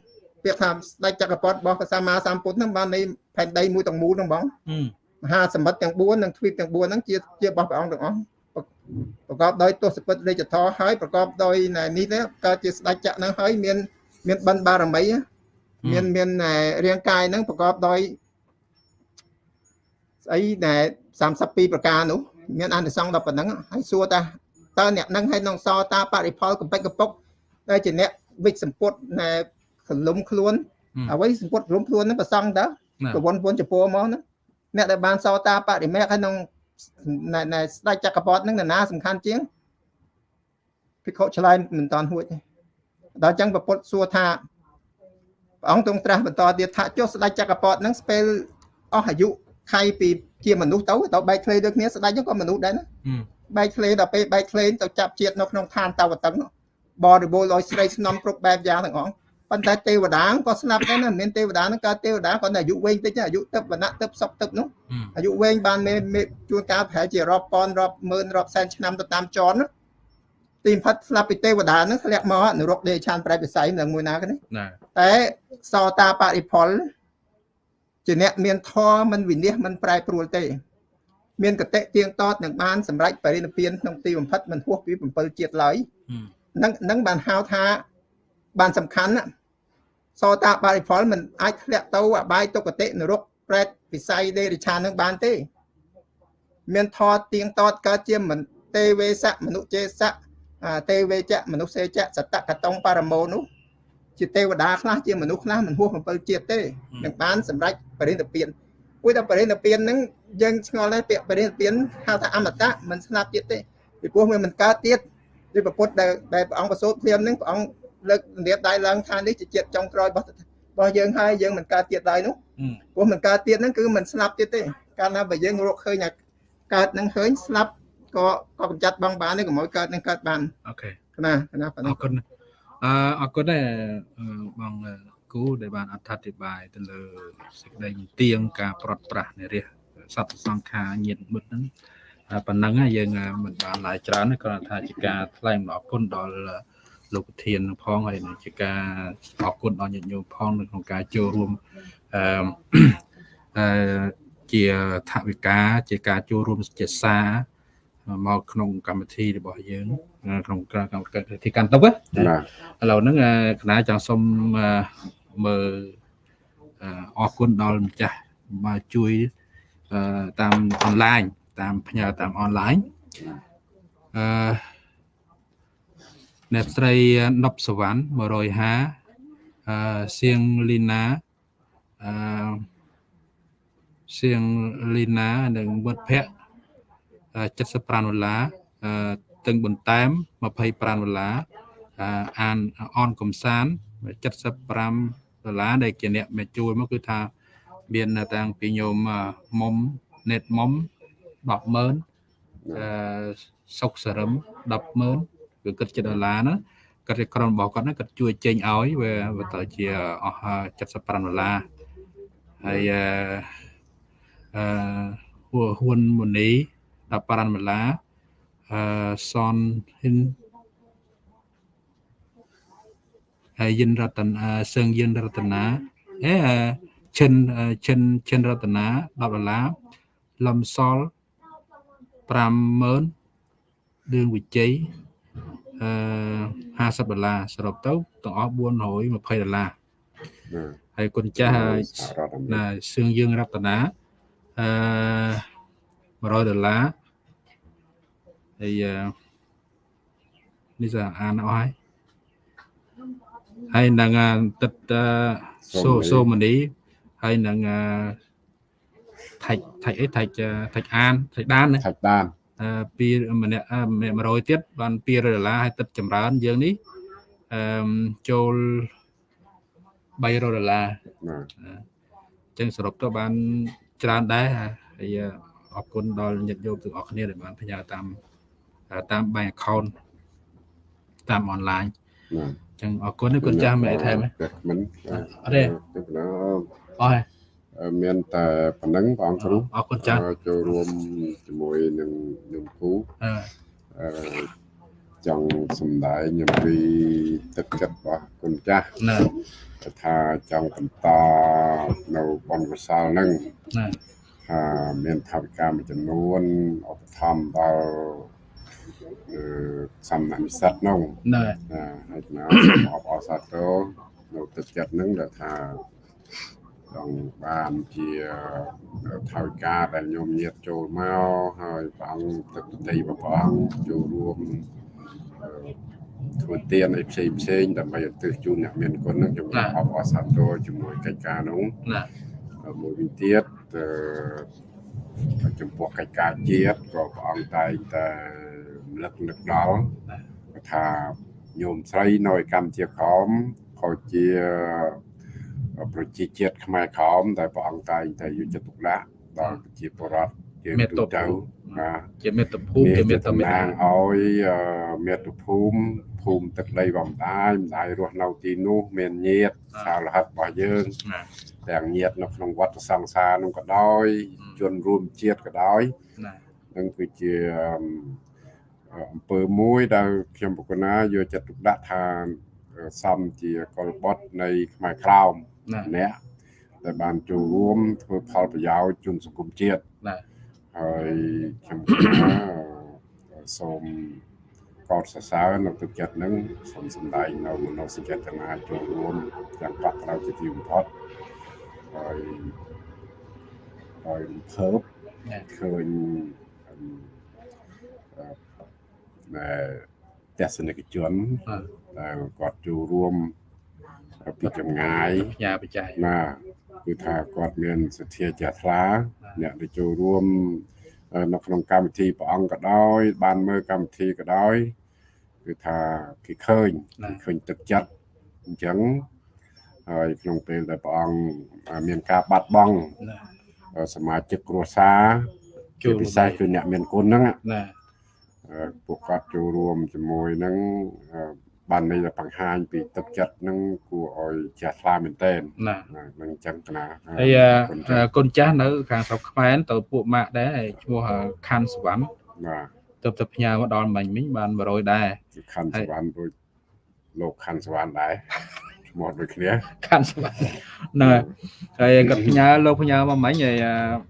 C: ពាក្យថាស្ដេចចក្រពត្តិរបស់ព្រះសម្មាសម្ពុទ្ធហ្នឹងបាននៃផែនដីមួយទាំងមូលហ្នឹងបង
A: អឺ
C: មហាសមុទ្រទាំង4និងទ្វីបទាំង4ហ្នឹងជាជារបស់ព្រះអង្គទាំងអស់ប្រកបដោយទស្សពិតរាជធរហើយប្រកបដោយនេះទេកើតជាស្ដេចចក្រហ្នឹងហើយមាន មានបិណ្ឌបារមីមានមានរាងកាយហ្នឹងប្រកបដោយស្អីដែល32ប្រការនោះមានអានិសង្សដល់ប៉ុណ្ណឹងហើយសួរតាតើអ្នកនឹងហើយនឹងសតាបរិផលកំពេចកំពុកដែលជាអ្នកវិច្ចសម្ពុតណែសលុំខ្លួនអ្វីសម្ពុតរំខ្លួនហ្នឹងប្រសង់តើប្រវត្តិពុនចំពោះមកហ្នឹង អ្នកដែលបានសតាបរិមេកហើយនឹងណែស្ដេចចក្រពត្តិហ្នឹងនរណាសំខាន់ជាងភិក្ខុឆ្លើយមិនតាន់ហួចទេដល់អញ្ចឹងប្រពុតសួរថាព្រះអង្គទ្រង់ត្រាស់បន្តទៀតថាចុះស្ដេចចក្រពត្តិហ្នឹងស្ពេលអស់អាយុខៃពីជាមនុស្សទៅទៅបែកធ្លេដូចគ្នាស្ដេចហ្នឹងក៏មនុស្សដែរណាបែកធ្លេដល់ពេលបែកធ្លេទៅចាប់ជាតិនៅក្នុងឋានតវតឹងបរិបូរដោយស្រីស្នំគ្រប់បែបយ៉ាងទាំងអស់ ប៉ុន្តែទេវតាក៏ស្លាប់ដែរណាមានទេវតាហ្នឹងកើតទេវតាគាត់តែអាយុវែងតិចអាយុទឹកវណ្ណៈទឹកសុកទឹកនោះអាយុវែងបានមេជួនកាលប្រហែលជារាប់ពាន់រាប់ម៉ឺនរាប់សែនឆ្នាំទៅតាមចរណាទីផិតស្លាប់ពីទេវតាហ្នឹងធ្លាក់មកនរកដេឆានប្រែពិស័យនឹងមួយណាគេតែសតាបរិផលជាអ្នកមានធម៌មិនវិនិច្ឆ័យមិនប្រែប្រួលទេ មានកតិទៀងតតនឹងបានសម្រេចបរិនិព្វានក្នុងទីបំផិតមិនហួសពី7ជាតិឡើយនឹងនឹងបានហៅថាបានសំខាន់ណា សតាបរិផលមិនអាចធ្លាក់ទៅអបាយទុគតិនរកប្រែតវិស័យដេរិឆានឹងបានទេ មានថតទៀងតតកើតជាមិនទេវេសៈមនុចេសៈទេវេចៈមនុស្សសេចៈសតកតងបរមោនោះជាទេវតាខ្លះជាមនុស្សខ្លះមិនហួស7ជាតិទេនឹងបានសម្រេចបរិនិព្វានពួយតែបរិនិព្វានហ្នឹងយើងឆ្ងល់ដែរពាក្យបរិនិព្វានហៅថាអមតៈមិនស្លាប់ទៀតទេពីព្រោះវាមិនកើតទៀតដូចប្រពុតដែលដែលព្រះអង្គប្រសូតព្រាមហ្នឹងព្រះអង្គ លើករបៀបដៃឡើងថានេះជាជាតិចុងក្រោយរបស់របស់យើងហើយយើងមិនកើតទៀតដែរនោះព្រោះមិនកើតទៀតហ្នឹងគឺមិនស្លាប់ទៀតទេកាលណាបើយើងរកឃើញថាកើតហ្នឹងឃើញស្លាប់ក៏ក៏កម្ចាត់បងបានទេកុំឲ្យកើតនឹងកើតបាន
A: អូខេ
C: ណាណា
A: អរគុណអឺអរគុណដែរបងគូដែលបានអត្ថាធិប្បាយទៅលើសេចក្តីទៀងការប្រត់ប្រាស់នៃរះសត្វសង្ខារញាតមុតហ្នឹងប៉ុណ្ណឹងយើងមិនបានឡាយច្រើនគ្រាន់តែថាជាការថ្លែងអំណរគុណដល់ លោកប្រធានផងហើយជាការអរគុណដល់ញាតិញោមផងនៅក្នុងការចូលរួមអឺអឺជាថវិកាជាការចូលរួមជាសារមកក្នុងកម្មវិធីរបស់យើង ក្នុងកម្មវិធីកាន់ទុកណាឥឡូវហ្នឹងគណៈចង់សុំមើលអរគុណដល់ម្ចាស់មកជួយតាមអនឡាញតាមផ្ញើតាមអនឡាញអឺ អ្នកស្រីណប់សវណ្ណ150អឺសៀងលីណាអឺសៀងលីណានិងវត្តភ័ក្រ75ដុល្លារតឹងបន្តែម25ដុល្លារអានអនកំសាន75ដុល្លារដែលជាអ្នកមកជួយមកគឺថាមានតាំងពីញោមមុំណេតមុំ100,000អឺសុកសរឹម100,000 គឺគិតជាដុល្លារណាគាត់ក្រុមរបស់គាត់ហ្នឹងគាត់ជួយចេញឲ្យវាទៅជាអស់75ដុល្លារហើយអឺហ៊ុនមូនី15ដុល្លារអឺសនហ៊ិនហើយយិនរតនាសឹងយិនរតនាអេឈិនឈិនឈិនរតនា10ដុល្លារលំសល់50000ដឿងវិជ័យអឺ 50ដុល្លារសរុបទៅទាំងអស់420ដុល្លារហើយគុណចាស់ណាសឿងយើងរតនាអឺ100ដុល្លារហើយនេះសាអានអស់ហើយហើយនឹងទឹកសូសូមនីហើយនឹងថាច់ថាច់អីថាច់ថាច់អានថាច់ដានណា
B: ថាច់ដាន
A: អឺ ពីម្នាក់100ទៀតបាន200ដុល្លារហើយទឹកចម្រើនយើងនេះអឺចូល300ដុល្លារបាទអញ្ចឹងសរុបទៅបានច្រើនដែរហើយអរគុណដល់ញាតិញោមទាំងអស់គ្នាដែលបានផ្ញើតាមតាម bank account តាមអនឡាញអញ្ចឹងអរគុណគុណចាស់មែនថែម
B: មិន
A: អត់ទេអស់ហើយ
B: មានតែប៉ុណ្ណឹងបងអង្គគ្រូ
A: អរគុណចាស់
B: ចូលរួមជាមួយនឹងខ្ញុំគ្រូអឺចង់សំដែងអំពីទឹកចិត្តរបស់គុណចាស់
A: ណា
B: ថាចង់បន្តនៅបនកសលហ្នឹង
A: ណា
B: ថាមានថវិកាមួយចំនួនឧបត្ថម្ភដល់អឺសំណាក់និស្សិតនោះ
A: ណែ
B: ណាហើយណាសូមអបអរសាទរនៅទឹកចិត្តហ្នឹងដែលថា ចង់បានជាថវិកាដែលញោមញាតចូលមកហើយព្រះអង្គទឹកដីព្រះអង្គចូលរួមអឺធ្វើទានអីផ្សេងផ្សេងៗដើម្បីឧទ្ទិសជូនអ្នកមានគុណហ្នឹងខ្ញុំអបអរសាទរជាមួយកិច្ចការនោះ
A: ណា
B: ហើយមួយវិញទៀតអឺចំពោះកិច្ចការជាតិក៏ព្រះអង្គតែងតែរំលឹកនឹកដល់ថាញោមស្រីនៅឯកម្ពុជាក្រមក៏ជា ប្រជាជាតិខ្មែរក្រមដែលព្រះអង្គតែងតែយកចិត្តទុកដាក់ដល់ប្រជាពលរដ្ឋជាទូទៅបាទ
A: ជាមេត្តាភូមិជាមេត្តាមេ
B: តំ
A: តា
B: ណាងឲ្យអឺមាតុភូមិភូមិទឹកដីបំដាយម្ដាយរស់នៅទីនោះមានញាតិសាលហិតរបស់យើង
A: ណា
B: ទាំងញាតិនៅក្នុងវត្តសង្សារនោះក៏ដោយជនរួមជាតិក៏ដោយ
A: ណា
B: នឹងគឺជាអឺអំពើមួយដែលខ្ញុំបកណាយកចិត្តទុកដាក់ថាសំជាកុលបុត្រនៃខ្មែរក្រោម
A: ណា
B: ម្នាក់ដែលបានចូលរួមធ្វើផលប្រយោជន៍ជូនសង្គមជាតិ
A: ណា
B: ហើយខ្ញុំគិតថាសូមកោតសរសើរនៅទឹកចិត្តហ្នឹងសូមសម្ដែងនៅមនោសញ្ចេតនាចូលរួមយ៉ាងកក់ក្ដៅជាទីបំផុតហើយហើយរំភើប
A: ណា
B: ឃើញអឺអឺដែលទស្សនិកជន
A: អឺ
B: ដែលគាត់ចូលរួម ពីចម្ងាយ
A: ផ្ញើបច្ច័យ
B: ណាគឺថាគាត់មានសទ្ធាជ្រះថ្លាអ្នកដែលចូលរួមអឺនៅក្នុងកម្មវិធីព្រះអង្គក៏ដោយ បានមើលកម្មវិធីក៏ដោយគឺថាគេឃើញគេឃើញទឹកចិត្តអញ្ចឹងហើយក្នុងពេលដែលព្រះអង្គមានការបាត់បង់
A: ណា
B: សមាជិកគ្រួសារជាពិសេសគឺអ្នកមានគុណហ្នឹង
A: ណា
B: អឺពួកគាត់ចូលរួមជាមួយហ្នឹងអឺ បានន័យថាបង្ហាញពីទឹកចិត្តហ្នឹងគួរឲ្យជ្រះថ្លាមែនទែន
A: ណា
B: ណានឹងអញ្ចឹងកណា
A: ហើយ
B: គុណចាស់
A: អឺគុណចាស់នៅ ខាងស្រុកខ្មែរទៅពួកម៉ាក់ដែរឈ្មោះខាន់សវណ្ណ
B: បាទ
A: ទៅទៅផ្ញើមកដល់មិញមិញបាន100ដែរ
B: គឺខណ្ឌសវណ្ណដូចលោកខណ្ឌសវណ្ណដែរឈ្មោះដូចគ្នា
A: ខាន់សវណ្ណណែហើយគាត់ផ្ញើលោកផ្ញើមកមិញហើយអឺអឺ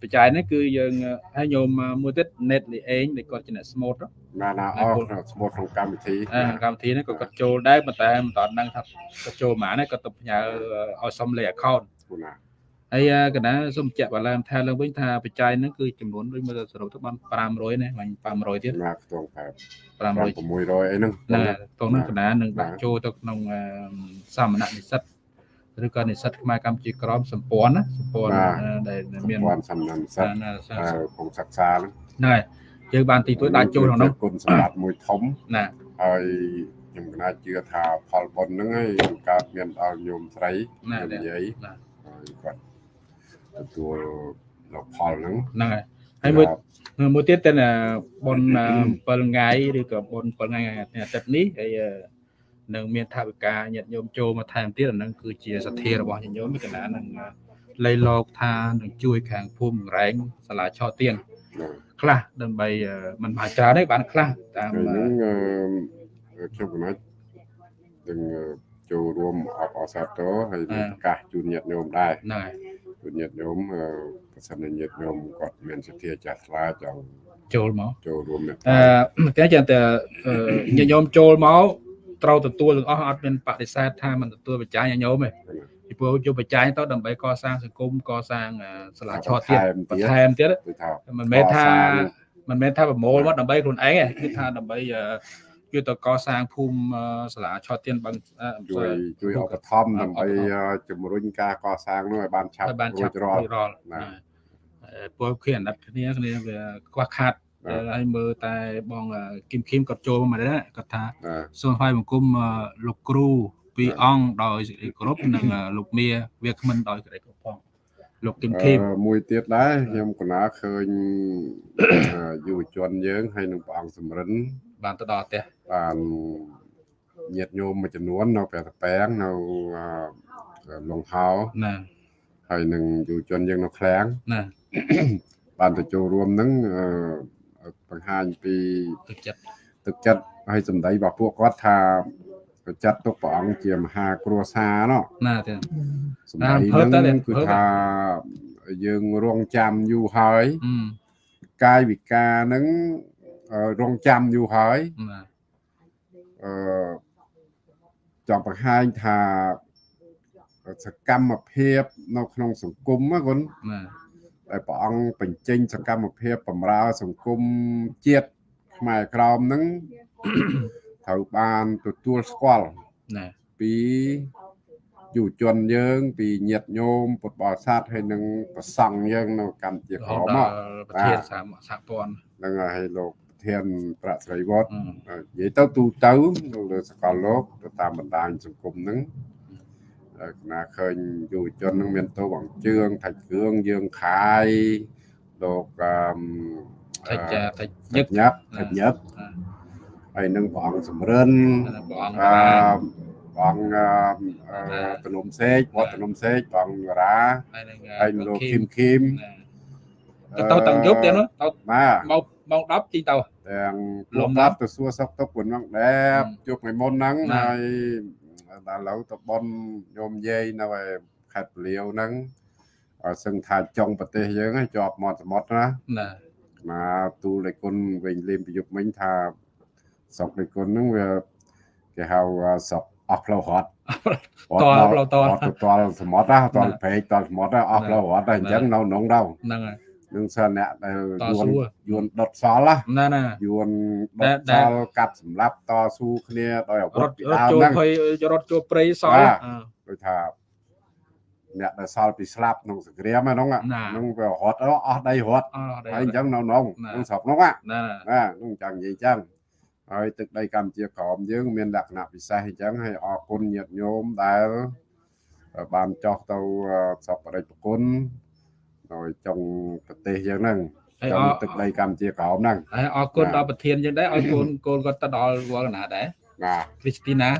A: បច្ច័យនេះគឺយើងហើយញោមមួយទៀត net លីអេងដែលគាត់ជាអ្នកស្មូត
B: ណាណាអស់ឈ្មោះក្នុងកម្មវិធី
A: អឺកម្មវិធីនេះក៏គាត់ចូលដែរប៉ុន្តែមិនតាន់ដឹងថាគាត់ចូលប៉ុន្មានទេគាត់ទៅផ្ញើឲ្យសុំលេខ account
B: គូណា
A: ហើយកណ្ដាលសូមបញ្ជាក់បន្លែមថាឡើងវិញថាបច្ច័យហ្នឹងគឺចំនួនដូចមើលទៅសរុបទៅបាន500ណាមិញ500ទៀត
B: ណាខ្ទង់តែ
A: 500
B: 600អីហ្នឹង
A: ណាតោះនឹងកណ្ដាលនឹងដាក់ចូលទៅក្នុងអឺសាមណៈនិស្សិត ឬក៏និស្សិតខ្មែរកម្ពុជាក្រមសម្ព័ន្ធណាសម្ព័ន្ធអឺដែលមាន
B: ព័ន្ធសំណាំសិទ្ធ
A: ណា
B: អឺគង់សិក្សាហ្នឹង
A: ហ្នឹងហើយយើងបានទីទួយដាក់ចូលក្នុងនោះ
B: គុណសម្បត្តិមួយធំ
A: ណា
B: ហើយខ្ញុំកណាជឿថាផលបុណ្យហ្នឹងឯងនឹងកើតមានដល់ញោមស្រី
A: ណា
B: ញោមនិយាយ
A: ណា
B: ហើយគាត់ទទួលនៅផលហ្នឹង
A: ហ្នឹងហើយហើយមួយមួយទៀតទៅបុន7ថ្ងៃឬក៏បុន7ថ្ងៃអាទិត្យនេះហើយ នឹងមានថាវិការញាតិញោមចូលមកថែមទៀតអាហ្នឹងគឺជាសទ្ធារបស់ញាតិញោមកណ្ដាលនឹងលៃលោកថានឹងជួយខាងភូមិរែងសាលាឆោទៀង
B: ណា
A: ខ្លះដើម្បីมันបានច្រើនទេបានខ្លះតាម
B: ហើយហ្នឹងអឺខ្ញុំកណានឹងចូលរួមអបអរសាទរហើយនឹងប្រកាសជូនញាតិញោមដែរ
A: ហ្នឹងហើយ
B: ជូនញាតិញោមអឺប្រសិនជាញាតិញោមគាត់មានសទ្ធាចាស់ថ្លាចង់
A: ចូលមក
B: ចូលរួមមេត្អតាឺ
A: តែចឹងតែញាតិញោមចូលមក ត្រូវទទួលទាំងអស់អត់មានបដិសេធថាមិនទទួលបច្ច័យញាតិញោមទេពីព្រោះយកបច្ច័យទៅដើម្បីកសាងសង្គមកសាងសាលាឆោតទៀតបន្ថែមទៀត
B: គឺថា
A: មិនមែនថាមិនមែនថាប្រមូលមកដើម្បីខ្លួនឯងទេគឺថាដើម្បីគឺទៅកសាងភូមិសាលាឆោតទៀតបឹង
B: ជួយជួយឧបត្ថម្ភដើម្បីជំរុញការកសាងនោះឲ្យបានឆាប់
A: ឲ្យបាន
B: រួ
A: ឆា
B: ច
A: ប់
B: រាល់
A: រាល់
B: ណា
A: ពលគ្នាអាណិតគ្នាគ្នាវាខ្វះខាត ហើយមើលតែបងគឹមគឹមគាត់ចូលមកដែរគាត់ថា
B: ណា
A: សូមថ្វាយបង្គំលោកគ្រូពីរអង្គដោយសេចក្តីគោរពនិងលោកមាវាគ្មិនដោយសេចក្តីគោរពផងលោកគឹមគឹម
B: អឺមួយទៀតដែរខ្ញុំកណាឃើញអឺយុវជនយើងហើយនឹងព្រះអង្គសំរិន
A: បានទៅដល់ផ្ទះ
B: បានញាតិញោមមួយចំនួននៅព្រះតពាំងនៅអឺលងហោ
A: ណា
B: ហើយនឹងយុវជនយើងនៅឃ្លាំង
A: ណា
B: បានទៅចូលរួមហ្នឹងអឺ បង្ហាញពី
A: ទឹកចិត្ត
B: ទឹកចិត្តហើយសម្ដីរបស់ពួកគាត់ថាក៏ចាត់ទុកព្រះអង្គជាមហាគ្រួសារណោះ
A: ណាទេ
B: សម័យ
A: អាភើបតើ
B: ហ្នឹង
A: ភើប
B: គឺថាយើងរងចាំយូរហើយ
A: អឺ
B: កាយវិការហ្នឹងអឺរងចាំយូរហើយ
A: ណា
B: អឺចង់បង្ហាញថាសកម្មភាព នៅក្នុងសង្គមណាគុណ
A: ណា
B: ដែលព្រះអង្គបញ្ចេញសកម្មភាពបម្រើសង្គមជាតិខ្មែរក្រមហ្នឹងត្រូវបានទទួលស្គាល់
A: ណា
B: ពីយុវជនយើង ពីញាតិញោមពុទ្ធបរិស័ទហើយនឹងប្រសង់យើងនៅកម្ពុជា
A: រ
B: ក្រ
A: ហូត
B: ម
A: ដល់
B: មក
A: ប្រធានសហសហព័ន្ធ
B: ហ្នឹងហើយលោកប្រធានប្រាក់ស្រីវត្ត
A: អឺ
B: និយាយទៅទូទៅនៅលើសកលលោកទៅតាមបណ្ដាញសង្គមហ្នឹងហើយគ ណៈឃើញយុវជនហ្នឹងមានតួបង្ជឿងថាច់គ្រឿងយើងខាយលោកអឺ
A: តិចចាតិចញឹ
B: ញឹ
A: ក
B: កញឹកថាច់ញឹក
A: អឺ
B: ហើយនឹងព្រះអង្គសំរិន
A: ព្រះអង្គ
B: អឺ
A: តា
B: ព្រះអង្គអឺអឺតនំសេកវត្តតនំសេកព្រះអង្គរា
A: ហើយនឹង
B: ហើយនឹងលោកឃីមឃីម
A: ទៅទៅតាំងយប់ទៀតនោះទៅ
B: បាទ
A: មកម៉ោង10ជីទៅ
B: ទាំង
A: ល
B: លំំ
A: ដា
B: ដា
A: ប់
B: ប់ទៅសួរសុខទុក្ខប៉ុណ្ណឹងដែរ
A: អឺ
B: ជួបថ្ងៃមុនហ្នឹង
A: ណា
B: ហើយ ដល់ឥឡូវទៅបនញោមយាយនៅឯខេត្តពលាវហ្នឹងឲ្យសឹងថាចុងប្រទេសយើងហ្នឹងជាប់មាត់សមុទ្រណា
A: ណា
B: មកទូលលេគុណវិញលេងប្រយុទ្ធមិញថាស្រុកលេគុណហ្នឹងវាគេហៅស្រុកអស់ផ្លូវរត់
A: តល់ផ្លូវតល់
B: រត់ទៅតល់សមុទ្រណាតល់
A: ណា
B: ព្រែកតល់សមុទ្រណាអស់
A: ណា
B: ផ្លូវរត់ហើយអញ្ចឹង
A: ណា
B: នៅក្នុងដល់
A: ហ្នឹងហើយ
B: នឹងសិនអ្នកដែល
A: ត
B: យួន
A: ស៊ូ
B: យួនដុតសល់ណា
A: ណាណា
B: យួនដុ
A: ដែល
B: ត
A: ដែល
B: សល់កាប់សម្លាប់តស៊ូគ្នាដោយអាវុ
A: រ
B: ធ
A: ត់
B: ពី
A: រត់
B: ដើម
A: ចូល
B: ហ្នឹង
A: ភ័យរត់ចូលព្រៃសល់
B: បាទ
A: អឺ
B: ដូចថាអ្នកដែលសល់ពីស្លាប់ក្នុងសង្គ្រាមហ្នឹង
A: ណា
B: ហ្នឹងវារត់អស់ដីរត់
A: អស់ដែរ
B: ហើយអញ្ចឹងនៅក្នុង
A: ណា
B: ក្នុងស្រុកហ្នឹងណា
A: ណា
B: ណាហ្នឹងចង់និយាយអញ្ចឹងហើយទឹកដីកម្ពុជាក្រមយើងមានលក្ខណៈពិសេសអញ្ចឹងហើយអរគុណញាតិញោមដែលបានចោះទៅសពបរិបគុណ ដោយចុងប្រទេសយើងហ្នឹង
A: ហើយ
B: ចុ
A: អ
B: ង
A: រ
B: ទឹកដីកម្ពុជាក្រមហ្នឹង
A: ហើយអរគុណ
B: ណា
A: ដល់ប្រធានយើងដែរឲ្យកូនកូនគាត់ទៅដល់វល់កណាដែរ
B: ណា
A: គ្រីស្ទីណា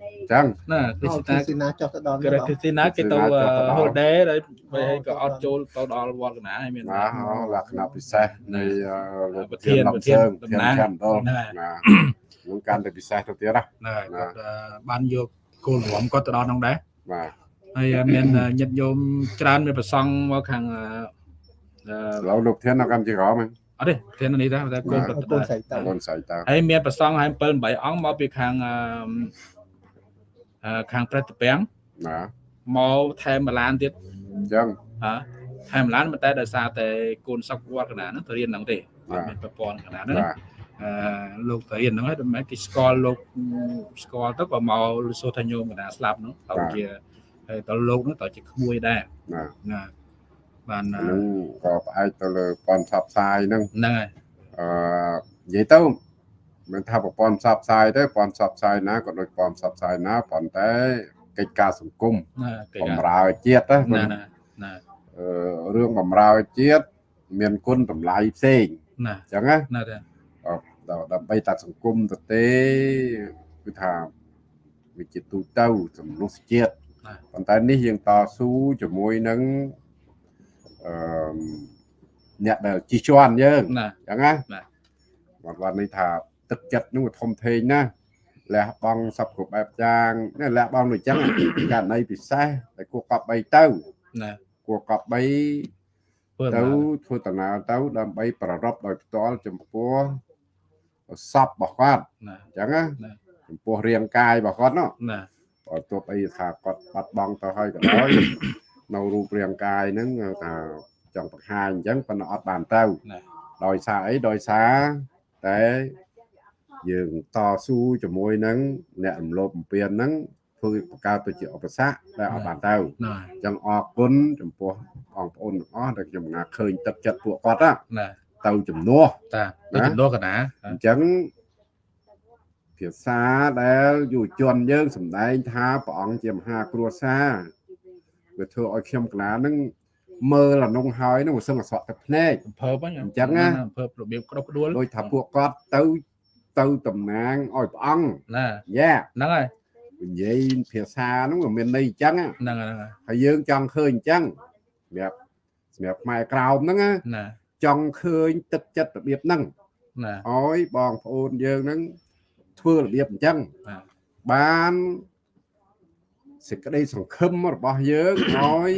B: អញ្ចឹង
A: ណាគ្រី
C: អ
A: ស្រទី
C: គុ
A: ណា
C: ណស៊ីណាចុះទៅដល់
A: គ្រីស្ទីណាគេទៅ
B: គ្រីស្ទីណាចុះទៅដល់
A: ហូដេហើយហើយក៏អត់ចូលទៅដល់វត្តកណាហើយមាន
B: ណាលក្ខណៈពិសេសនៃអឺលោក
A: ប្រធាន
B: តំ
A: ប្រធាន
B: សើង
A: តំ
B: ធាន
A: ណាង
B: ចាំដល់
A: ហ្នឹងហើយ
B: ណានឹងកាន់តែពិសេសទៅទៀតណា
A: ណា
B: ណា
A: គាត់អឺបានយកគោលរំគាត់ទៅដល់ហ្នឹងដែរ
B: បាទ
A: ហើយមានញាតិញោមច្រើនមានប្រសង់មកខាងអឺអឺ
B: ឥឡូវលោកធាននៅកម្ពុជាក្រមហ្នឹង
A: អត់ទេធាននេះដែរតែគោលគាត់
C: អរ
A: ទៅ
C: គុណ
A: ដែរ
C: ស្រីតើ
B: បងស្រីតើ
A: ហើយមានប្រសង់ហើយ7 8អង្គមកពីខាងអឺអឺខាងប្រតិពាំង
B: ណា
A: មកថែមម្លានទៀត
B: អញ្ចឹង
A: ហ៎ថែមម្លានមិនតែដោយសារតែកូនសុកវត្តកណាហ្នឹងទៅរៀនហ្នឹងទេអ
B: បាទ
A: ត់មានប្រព័ន្ធកណាហ្នឹង
B: បាទ
A: អឺលោកទៅរៀនហ្នឹងហើយមិនមែនគេស្គាល់លោកស្គាល់ទៅក៏មកសូថាញោមកណាស្លាប់ហ្នឹងទៅជា ហើយទៅលោកហ្នឹងទៅជាក្មួយដែរ
B: ណា
A: ណាបានអឺ
B: ហ្នឹងក៏ផ្អែកទៅលើប៉ុនផ្សព្វផ្សាយហ្នឹង
A: ហ្នឹងហើយ
B: អឺនិយាយទៅមិនថាប្រព័ន្ធផ្សព្វផ្សាយទេប្រព័ន្ធផ្សព្វផ្សាយណាក៏ដូចប្រព័ន្ធផ្សព្វផ្សាយណាប៉ុន្តែកិច្ចការសង្គម
A: ណាគេ
B: បំរើជាតិណា
A: ណាណាណា
B: អឺរឿងបំរើជាតិមានគុណតម្លៃផ្សេង
A: ណា
B: អញ្ចឹងណា
A: ណាទេ
B: ដល់ដើម្បីតាសង្គមទៅទេគឺថាវាជាទូទៅសំណុះជាតិ ប៉ុន្តែនេះយើងតស៊ូជាមួយនឹងអឺអ្នកដែលជិះជាន់យើង
A: ណា
B: អញ្ចឹងណា
A: បាទ
B: បាទបាទនេះថាទឹកចិត្តនឹងវាធំធេងណាស់លះបង់សពគ្រប់បែបយ៉ាងនេះលះបង់ដូចអញ្ចឹងករណីពិសេសតែគួរកប់បីទៅ
A: ណា
B: គួរកប់បី
A: ធ្វើ
B: ទៅ
A: ទៅ
B: ធ្វើដំណើរទៅ ដើម្បី ប្ររពដោយផ្ទាល់ចំពោះសពរបស់គាត់
A: ណា
B: អញ្ចឹងណា
A: ណា
B: ចំពោះរាងកាយរបស់គាត់នោះ
A: ណា
B: បើ ទោះបីថាគាត់បាត់បង់ទៅហើយក៏ដោយនៅរូបរាងកាយហ្នឹងថាចង់បង្ហាញអញ្ចឹងប៉ុន្តែអត់បានទៅ
A: ណា
B: ដោយសារអីដោយសារតែយើងតស៊ូជាមួយនឹងអ្នករំលោភបំពានហ្នឹងធ្វើបង្កើតទៅជាឧបសគ្គដែលអត់បានទៅ
A: ណា
B: អញ្ចឹងអរគុណចំពោះបងប្អូនទាំងអស់ដែលខ្ញុំណាឃើញទឹកចិត្តពួកគាត់ណា
A: ណា
B: ទៅជំនួស
A: តាទៅ
B: ណា
A: ចំនួនកណា
B: អញ្ចឹង ភាសាដែលយុវជនយើងសម្ដែងថាព្រះអង្គជាមហាគ្រួសារវាធ្វើឲ្យខ្ញុំកណានឹងមើលអានុងហើយនឹងវាសឹងអសក់ទឹកភ្នែក
A: អំភើបហ្នឹង
B: អញ្ចឹងណា
A: អំភើបរបៀបក្តុកក្ដួល
B: ដោយថាពួកគាត់ទៅទៅតំណាងឲ្យព្រះអង្គ
A: ណា
B: យ៉ា
A: ហ្នឹងហើយ
B: និយាយភាសាហ្នឹងវាមានន័យអញ្ចឹងណា
A: ហ្នឹងហើយហ្នឹងហើយ
B: ហើយយើងចង់ឃើញអញ្ចឹងសម្រាប់សម្រាប់ខ្មែរក្រោមហ្នឹងណា
A: ណា
B: ចង់ឃើញទឹកចិត្តរបៀបហ្នឹង
A: ណា
B: ឲ្យបងប្អូនយើងហ្នឹង ធ្វើរបៀបអញ្ចឹង
A: ណា
B: បានសេចក្តីសង្ឃឹមរបស់យើងឲ្យ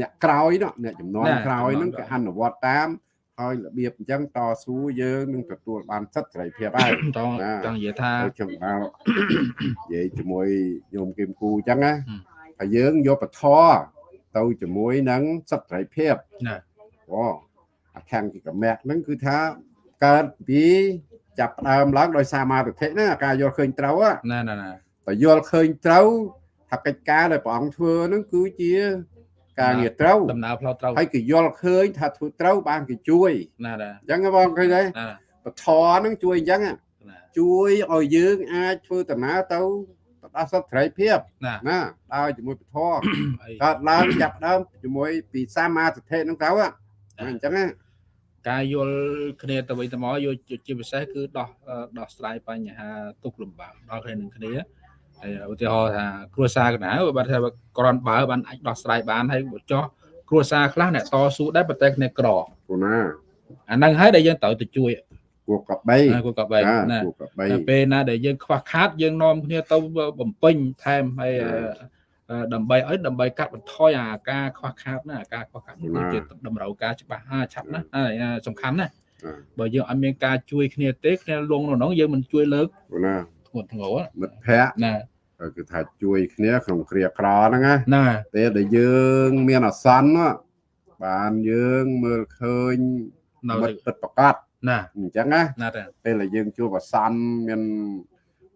B: អ្នកក្រោយនោះអ្នកចំនួនក្រោយហ្នឹងគេអនុវត្តតាមហើយរបៀបអញ្ចឹងតស៊ូយើងនឹងទទួលបានសិទ្ធិសេរីភាពហើយ
A: តងចង់និយាយថា
B: ហើយខ្ញុំបាននិយាយជាមួយញោមគឹមគូអញ្ចឹងណា
A: ហឹម
B: ហើយយើងយកពធទៅជាមួយនឹងសិទ្ធិសេរីភាព
A: ណា
B: អូអាខាងគិកមាក់ហ្នឹងគឺថាកើតពី ចាប់ផ្ដើមឡើងដោយសាមាទិដ្ឋិហ្នឹងអាការយល់ឃើញត្រូវហ៎
A: ណាណាណា
B: តែយល់ឃើញត្រូវថាកិច្ចការដែលព្រះអង្គធ្វើហ្នឹងគឺជាការងារត្រូវ
A: ដំណើរផ្លូវត្រូវ
B: ហើយគេយល់ឃើញថាធ្វើត្រូវបានគេជួយ
A: ណាណា
B: អញ្ចឹងហ៎បងឃើញទេ
A: ណា
B: ពធហ្នឹងជួយអញ្ចឹងហ៎
A: ណា
B: ជួយឲ្យយើងអាចធ្វើដំណើរទៅទៅដល់សិទ្ធិសេរីភាព
A: ណា
B: ណាដើរជាមួយពធ
A: អី
B: កើតឡើងចាប់ផ្ដើមជាមួយពីសាមាទិដ្ឋិហ្នឹងទៅហ៎អញ្ចឹងណា
A: ការយល់គ្នាទៅវិញទៅមកយកជាពិសេសគឺដោះអឺដោះស្រាយបញ្ហាទុកលំបាកដល់គ្នានឹងគ្នាហើយឧទាហរណ៍ថាគ្រួសារកណ្ដាលបើថាក្រនបើបានអាចដោះស្រាយបានហើយបើចោះគ្រួសារខ្លះអ្នកតស៊ូដែរប៉ុន្តែគ្នាក្រ
B: គូណា
A: អាហ្នឹងហើយដែលយើងត្រូវទៅជួយ
B: គួរកបី
A: ណាគូក៏បែកណា
B: គួរកបី
A: ដល់ពេលណាដែលយើងខ្វះខាតយើងនាំគ្នាទៅបំពេញថែមហើយអឺអឺ ដើម្បីឲ្យដើម្បីកាត់បន្ថយអាការខ្វះខាតណាអាការខ្វះខាតនេះគឺជាតម្រូវការច្បាស់ហាឆាប់ណាហើយអាសំខាន់ណាបើយើងអត់មានការជួយគ្នាទេគ្នាលងនៅក្នុងយើងមិនជួយលើក
B: គូណា
A: ធ្ងន់ធ្ងរ
B: មិត្តភ័ក្តិ
A: ណា
B: គឺថាជួយគ្នាក្នុងគ្រាក្រហ្នឹងណា
A: ណា
B: ពេលដែលយើងមានអាសន្នណាបានយើងមើលឃើញ
A: នៅ
B: មិត្តពិតប្រកប
A: ណា
B: អញ្ចឹងណា
A: ណាតែ
B: ពេលដែលយើងជួបអាសន្នមាន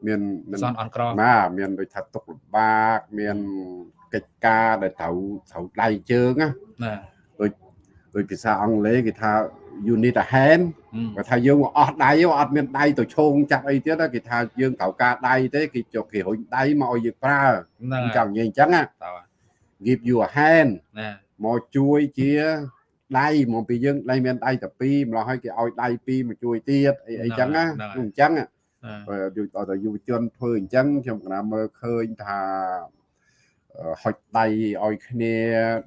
B: មានមាន
A: សនអន់ក្រ
B: ណាមានដូចថាទុកលំបាកមានកិច្ចការដែលត្រូវត្រូវដៃជើងណា
A: ណា
B: ដោយភាសាអង់គ្លេសគេថា you need a hand គាត់ថាយើងអស់ដៃអត់មានដៃទៅឈោងចាប់អីទៀតគេថាយើងត្រូវការដៃទេគេចុះគេរុញដៃមកឲ្យយើងប្រើ
A: ហ្នឹង
B: ចង់និយាយអញ្ចឹងណា
A: តើ
B: give you a hand
A: ណា
B: មកជួយជាដៃមកពីយើងដៃមានដៃតែពីរម្ល៉េះឲ្យគេឲ្យដៃពីរមកជួយទៀតអីអីចឹងណាអញ្ចឹង
A: ណា
B: បើ យុទ្ធដល់យុវជនធ្វើអញ្ចឹងខ្ញុំកណាមើលឃើញថាហុចដៃឲ្យគ្នា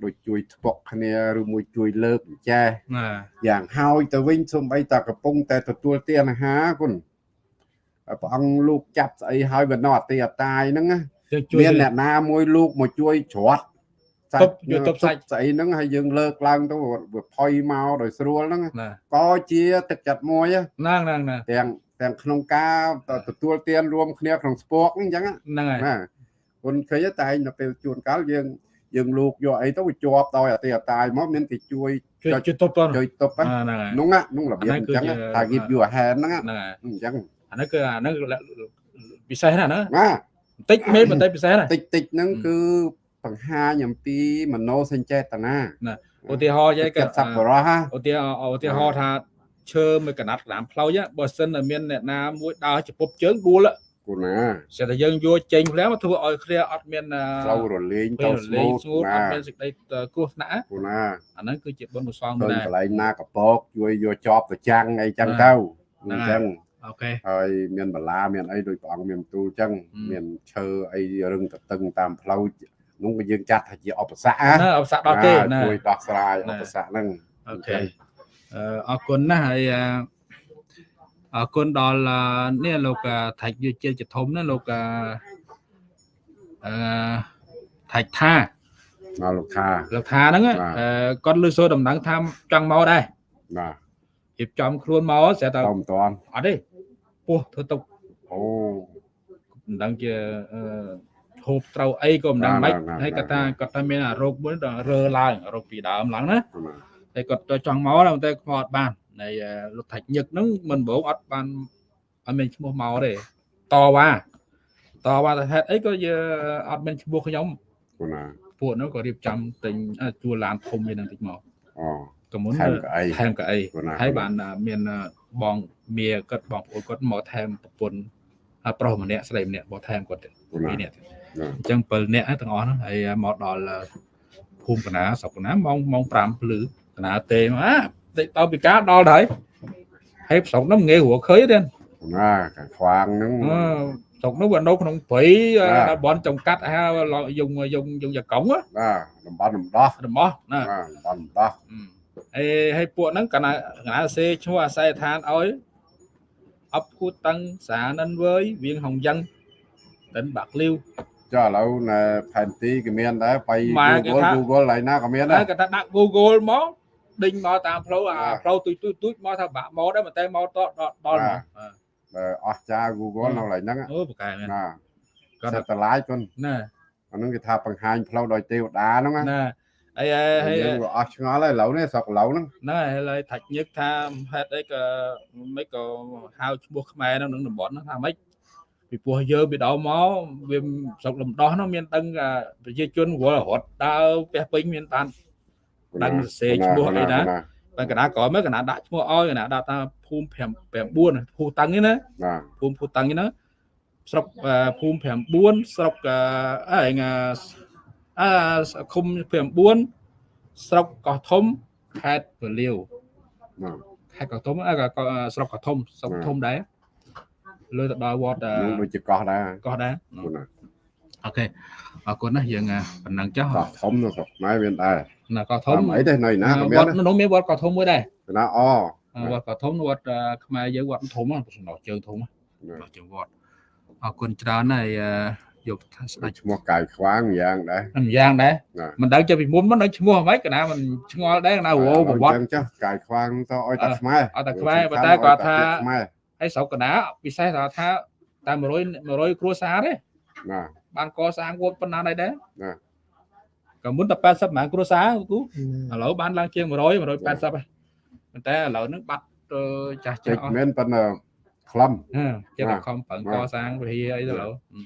B: ដូចជួយធ្ពក់គ្នាឬមួយជួយលើកចេះ
A: ណា
B: យ៉ាងហើយទៅវិញសំបីតាកំពុងតែទទួលទានអាហារគុណព្រះអង្គលោកចាប់ស្អីហើយវានៅអតិអតាយហ្នឹងណា
A: យើងជួយ
B: មានអ្នកណាមួយលោកមកជួយច្រត់
A: ទប់យកទប់សាច់
B: ស្អីហ្នឹងហើយយើងលើកឡើងទៅវាផុយមកដោយស្រួលហ្នឹង
A: ណា
B: ក៏ជាទឹកចិត្តមួយ
A: ហ្នឹងហ្នឹងណា
B: ទាំង ទាំងក្នុងការទទួលទានរួមគ្នាក្នុងស្ពកហ្នឹងអញ្ចឹងណា
A: ហ្នឹងហើយ
B: ណាគុណឃើញតែនៅពេលជួនកាលយើងយើងលោកយកអីទៅវាជាប់ដោយអតិអតាយមកមានគេជួយ
A: ជួយ
B: ចុច
A: ជួយទប់ត
B: ជួយទប់
A: អា
B: ហ្នឹង
A: ហ្នឹងហើយ
B: នោះណានោះរបៀបអញ្ចឹង
A: អាហ្នឹងគឺជា
B: ថា give you a hand ហ្នឹងណា
A: ហ្នឹងហើយ
B: អញ្ចឹង
A: អាហ្នឹងគឺអាហ្នឹងពិសេសណាស់ណា
B: ណា
A: បន្តិចមែនបន្តិចពិសេសណា
B: តិចតិចហ្នឹង
A: ហឹម
B: គឺបង្ហាញអំពីមនោសញ្ចេតនា
A: ឧទាហរណ៍យាយ
B: កា
A: ក៏
B: ត់សប្បុរសណា
A: ឧទាហរណ៍ឧទាហរណ៍ថា ឈើមួយកណាត់ក្តាមផ្លូវបើសិនតែមានអ្នកណាមួយដើរចំពប់ជើងដួល
B: គូណា
A: ស្រាប់តែយើងយកចេញភ្លាមមកធ្វើឲ្យគ្នាអត់មាន
B: ផ្លូវរលេង
A: ទៅ
B: ទៅ
A: ស្ស្លេ
B: មូ
A: ង
B: ត
A: ស្ងួតអ
B: ណា
A: ត់មានសេចក្តីគ្រោះថ្នាក់
B: គូណា
A: អាហ្នឹងគឺជាបុណ្យកុសល
B: ឃើ
A: មួយ
B: ញ
A: ដែរ
B: កន្លែងណាកពកជួយយកជាប់ទៅចាំងអីចឹង
A: ណា
B: ទៅ
A: ណា
B: អញ្ចឹង
A: អូខេ
B: ហើយមានបលាមានអីដោយព្រះអង្គមានទូលចឹង
A: ហឹម
B: មានឈើអីរឹងតតឹងតាមផ្លូវនោះក៏យើងចាត់ថាជាឧបសគ្គ
A: ណាអបសាក់ដល់ទេណា
B: ជួយដោះស្រាយ
A: ណា
B: ឧបសគ្គហ្នឹង
A: អូខេ អឺអរគុណណាស់ហើយអឺអរគុណដល់អឺនេះលោកអឺថៃយុជិលចធំណាលោកអឺអឺថៃថា
B: មកលោកថា
A: លោកថាហ្នឹង
B: បាទ
A: អឺគាត់លើសូរដំណឹងថាចង់មកដែរ
B: បាទ
A: រៀបចំខ្លួនមកស្រាប់តែ
B: តមិនតាន់
A: អត់ទេពោះធ្វើទុក
B: អូ
A: មិនដឹងជាអឺហូបត្រូវអីក៏មិនដឹងមិន
B: ណាណាណា
A: ហើយគាត់ថាគាត់ថាមានអារោគមួយដល់រើឡើងរោគពីដើមឡើងណា
B: គូណា
A: តែគាត់ទៅចង់មកតែតែគាត់អត់បានហើយលោកថាច់ញឹកហ្នឹងមិនបងអត់បានអត់មានឈ្មោះមកទេតវ៉ាតវ៉ាតែហេតុអីក៏យើអត់មានឈ្មោះខ្ញុំ
B: គាត់ណា
A: ពួកនោះក៏រៀបចំទិញជួលឡានធំវានឹងតិចមក
B: អូ
A: កមុន
B: ថែមកៅអី
A: ថែមកៅអីហើយបានមានបងមីគាត់បងប្អូនគាត់មកថែមប្រពន្ធប្រុសម្នាក់ស្រីម្នាក់មកថែមគាត់ទៀតពីរនាក់ទៀតអញ្ចឹង7នាក់ទាំងអស់ហ្នឹងហើយមកដល់ភូមិកណាស្រុកកណាម៉ោងម៉ោង5ភ្លឺ ណាទេមកអាតិចតពីការដល់ហើយហើយស្រុកហ្នឹងងាយរកឃើញទេ
B: គូណាខាងខ្វាងហ្នឹង
A: អឺស្រុកហ្នឹងវានៅក្នុងព្រៃ
B: បាទ
A: ដល់បនចំកាត់ហៅយងយងយងយកកង់ណា
B: បាទតំបន់រំដោះ
A: របស់ណា
B: បាទតំបន់រំដោះ
A: អឺហើយហើយពួកហ្នឹងកណាកណាសេឈ្មោះអាស័យដ្ឋានឲ្យអបគូតតឹងសានិនវើយវៀងហងយ៉ាងតិនបាក់លាវ
B: ចុះឥឡូវនៅផែនទីក៏មានដែរបៃ
A: ម៉ែគេ
B: Google
A: ថា
B: Google ហើយណាក៏មាន
A: តែ
B: ដែរ
A: គាត់ថាដាក់ Google មក ដេញមកតាមផ្លូវអា
B: បាទ
A: ផ្លូវទូចទូចទូចមកថាបាក់មកដែរប៉ុន្តែមកតដល់ដល់
B: បាទ
A: មកអឺ
B: បើអស់ចា Google នៅកន្លែងហ្នឹង
A: អូប្រកែមែន
B: ណា
A: គាត់
B: សិ
A: ថា
B: តតឡាយគុន
A: ណា
B: អាហ្នឹងគេថាបង្ហាញផ្លូវដោយទេវតាហ្នឹងណា
A: ណាហើយហើយ
B: យើងក៏អស់ឆ្ងល់ហើយឥឡូវនេះស្រុកឥឡូវហ្នឹង
A: ហ្នឹងហើយហើយថាច់ញឹកថាហេតុអីក៏មិនក៏ហៅឈ្មោះខ្មែរនៅក្នុងតំបន់ហ្នឹងថាម៉េចពីព្រោះយើងពីដើមមកវាស្រុកលំដោះហ្នឹងមានដឹងថាប្រជាជនវល់រត់ដើរផ្ទះពេញមានបាន ដឹងសរសេរឈ្មោះអីណាបានកណ្ដាលក្រោយមកកណ្ដាលដាក់ឈ្មោះឲ្យកណ្ដាលដាក់ថាភូមិ5 9ភូតឹងនេះណា
B: ណា
A: ភូមិភូតឹងនេះណាស្រុកអឺភូមិ9ស្រុកអឺអីងាអឺឃុំ9ស្រុកកោះធំខេត្តពលាវ
B: ណា
A: ខេត្តកោះធំអើក៏ក៏ស្រុកកោះធំស្រុកធំដែរលើទៅដល់វត្តអឺ
B: យើងដូចជាកោះដែរ
A: កោះដែរ
B: គុណណា
A: អូខេអរគុណណាយើងអ่ะប៉ុណ្ណឹងចុះ
B: កោះធំនៅស្រុកខ្មែរមានដែរ
A: ណាកោះធ
B: ធំំអីទេនៅណាក៏
A: វ
B: មាន
A: ត្តនោះមានវត្តកោះធំមួយដែរ
B: ណាអ
A: វត្តកោះធំវត្តអឺខ្មែរយើងវត្តធំហ្នឹងសំណោះជើងធំ
B: ណា
A: ដល់ជាវត្តអរគុណច្រើនហើយអឺយកថាស្ដេច
B: ឈ្មោះកាយខ្វាងយ៉ាងដែរ
A: មិនយ៉ាងដែរ
B: ណា
A: មិនដឹងចេះពីមុនមិនដឹងឈ្មោះអ្ហ្មិចកណាមិនឆ្ងល់ដែរកណាវោប្រវត្តិ
B: អញ្ចឹងចុះកាយខ្វាងទៅឲ្យតែខ្មែរ
A: ឲ្យតែខ្មែរប៉ុន្តែគាត់ថា
B: ខ្មែរ
A: ហើយស្រុកកណាពិសេសថាថាតែ100 100គ្រួសារទេ
B: ណា
A: បានកសាងវត្តប៉ុណ្ណាដែរដែរ
B: ណា
A: ក៏មុនតែ80ម៉ានគ្រួសារគូឥឡូវបានឡើងជាង100 180ហើយប៉ុន្តែឥឡូវហ្នឹងបាត់ទៅចាស់ចា
B: តិ
A: ស់
B: ច
A: អស់
B: មែនប៉ុន្តែខ្លឹម
A: ហឺជា
B: ណា
A: បខំប្រឹង
B: ណា
A: កសាងវិហារអីទៅឥឡូវហឹម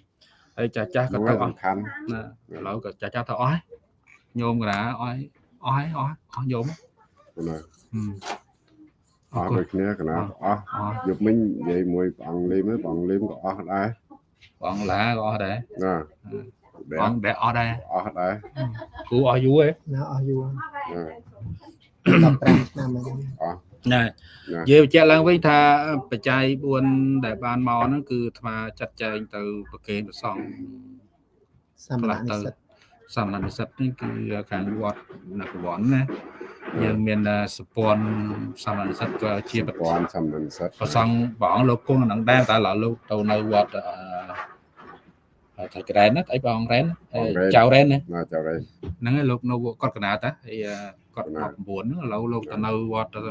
A: ហើយចាស់ចាស់ក៏
B: នោះ
A: ទៅ
B: ឯង
A: អស់
B: សំខាន់
A: ណាឥឡូវក៏ចាស់ចាស់ទៅអស់ហើយញោមកណាអស់ហើយអស់ហើយអស់អស់ញោម
B: ណា
A: ហឹម
B: អស់ដូចគ្នាកណាអស់
A: អស់
B: យប់មិញនិយាយមួយព្រះអង្គលីមព្រះអង្គលីមក៏អស់ដែរ
A: បងឡាក៏អស់ដែរ
B: ណា ដែ
A: បងដែលអស់ដែរ
B: អស់ដែរ
A: គូអស់យូរហ៎
C: ណាអស់យូរ
B: ណា
C: 15ឆ្នាំហើយ
A: ណា
B: ណា
A: និយាយបញ្ជាក់ឡើងវិញថាបច្ច័យ4ដែលបានមកហ្នឹងគឺអាត្មាចាត់ចែងទៅប្រគេនប្រសង់
C: សម្រាប់និស្សិត
A: សាមណនិស្សិតនេះគឺខាងវត្តនគរវត្តណាយើងមានសពន្ធសាមណនិស្សិតក៏ជាប្រ
B: ពាន់សំណិនសិត
A: ប្រសង់ព្រះអង្គលោកគង់នឹងដែរតែឡើយលោកទៅនៅវត្តអឺ ថៃក្រែនណាអីព្រះអង្គរ៉ែនចៅរ៉ែនណា
B: ណាចៅរេ
A: ហ្នឹងហើយលោកនៅគាត់កណាតាហើយគាត់
B: កណា
A: 19ហ្នឹងឥឡូវលោកទៅនៅវត្តអឺ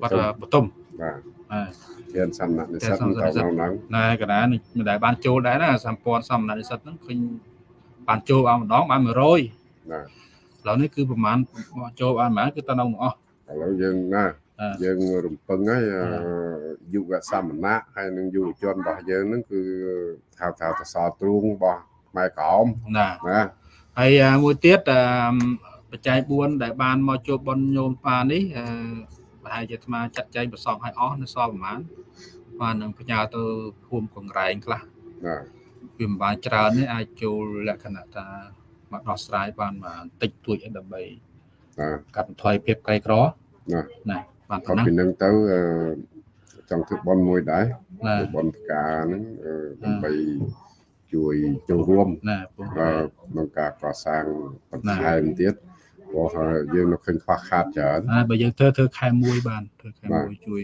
A: វត្តបតុម
B: បាទ
A: អឺ
B: ជាសំណាក់និស្សិត
A: ជាសំ
B: ទៅ
A: ណាក់និស្សិត
B: ក្នុងហ្នឹង
A: ណែកណានេះមិនដែលបានចូលដែរណាសម្ព័ន្ធសំណាក់និស្សិតហ្នឹងឃើញបានចូលបានម្ដងបាន100
B: ណា
A: ឥឡូវនេះគឺប្រហែលចូលបានប្រហែលគឺទៅនៅទាំងអស់
B: ឥឡូវយើងណា
A: អឺ
B: យើងរំពឹងហើយអឺ
A: អឺ
B: យុវសមណៈហើយនឹងយុវជនរបស់យើងហ្នឹងគឺថាថាតសទ្រូងរបស់ខ្មែរក្រម
A: ណា
B: ណា
A: ហើយអាមួយទៀតអឺបច្ច័យ4ដែលបានមកជួបប៉ុនញោមបាននេះអឺប្រហែលជាអាត្មាចាត់ចែងប្រសងឲ្យអស់នៅសល់ប្រហែលបាននឹងផ្ញើទៅភូមិកង្រែងខ្លះ
B: ណា
A: វាមិនបានច្រើនទេអាចចូលលក្ខណៈថាមកដោះស្រាយបានបានតិចតួចអីដើម្បី
B: ណា
A: កាត់បន្ថយភាពក្រីក្រ
B: ណា
A: ណា បាន
B: ក៏
A: ប៉ុណ្ណឹង
B: ពីនឹងទៅអឺចង់ធ្វើបន់មួយដែរ
A: ណា
B: ធ្វើបន់ផ្កាហ្នឹងអឺដើម្បីជួយចូលរួម
A: ណាពូ
B: អឺក្នុងការកសាងបន្ថែមទៀតព្រោះហើយយើងនៅឃើញខ្វះខាតច្រើន
A: ហើយបើយើងធ្វើធ្វើខែ1បានធ្វើខែ
B: បាទ
A: 1ជួយ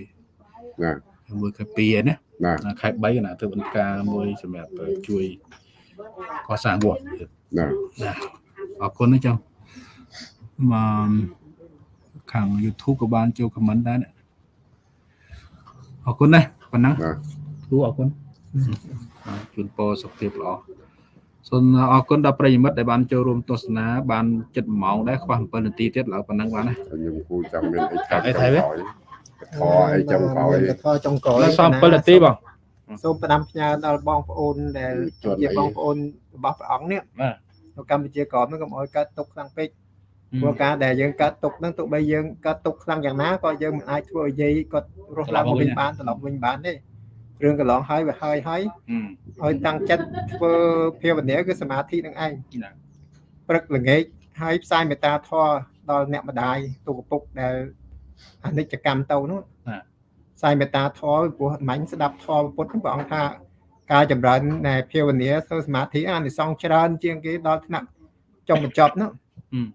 B: ណា
A: ខែ1ខែ2ឯណា
B: ណា
A: ណាខែ3ណាធ្វើបន្ការមួយសម្រាប់ជួយកសាងវត្តទៀត
B: ណា
A: ណាអរគុណណាចុះមក ខាង YouTube ក៏បានចូល comment ដែរណាអរគុណណាស់ប៉ុណ្ណឹង
B: ណា
A: គ្រូអរគុណអរជូនពរសុខភាពល្អសូមអរគុណដល់ប្រិយមិត្តដែលបានចូលរួមទស្សនាបានចិត្ត1ម៉ោងដែរខ្វះ7នាទីទៀតឡើយប៉ុណ្ណឹងបានណា
B: ខ្ញុំគូចង់មានអីថា
A: អីថៃវិញ
B: ខអីចុងក្រោយ
C: មានកធចុងក្រោយ
A: ដល់សំ7នាទីបង
C: សូមផ្ដាំផ្ញើដល់បងប្អូនដែល
B: ជាន់
C: ជា
B: អី
C: បងប្អូនរបស់ព្រះអង្គនេះ
A: បាទ
C: នៅកម្ពុជាក្រមហ្នឹងកុំឲ្យកើតទុកខ្លាំងពេក ព្រោះការដែលយើងកើតទុកហ្នឹងទោះបីយើងកើតទុកខ្លាំងយ៉ាងណាក៏យើងមិនអាចធ្វើឲ្យយាយគាត់រស់ឡើងមកវិញបានត្រឡប់វិញបានទេរឿងកន្លងហើយវាហើយហើយ
A: ហឹម
C: ឲ្យតាំងចិត្តធ្វើភាវនាគឺសមាធិនឹងឯង
A: ណា
C: ព្រឹកល្ងាចហើយផ្សាយមេត្តាធម៌ដល់អ្នកម្ដាយទូកពុកដែលអនិច្ចកម្មទៅនោះផ្សាយមេត្តាធម៌ពីព្រោះអមាញ់ស្ដាប់ធម៌ពុទ្ធព្រះអង្គថាការចម្រើននៃភាវនាធ្វើសមាធិអានិសង្សច្រើនជាងគេដល់ថ្នាក់ចុងបញ្ចប់នោះ
A: ហឹម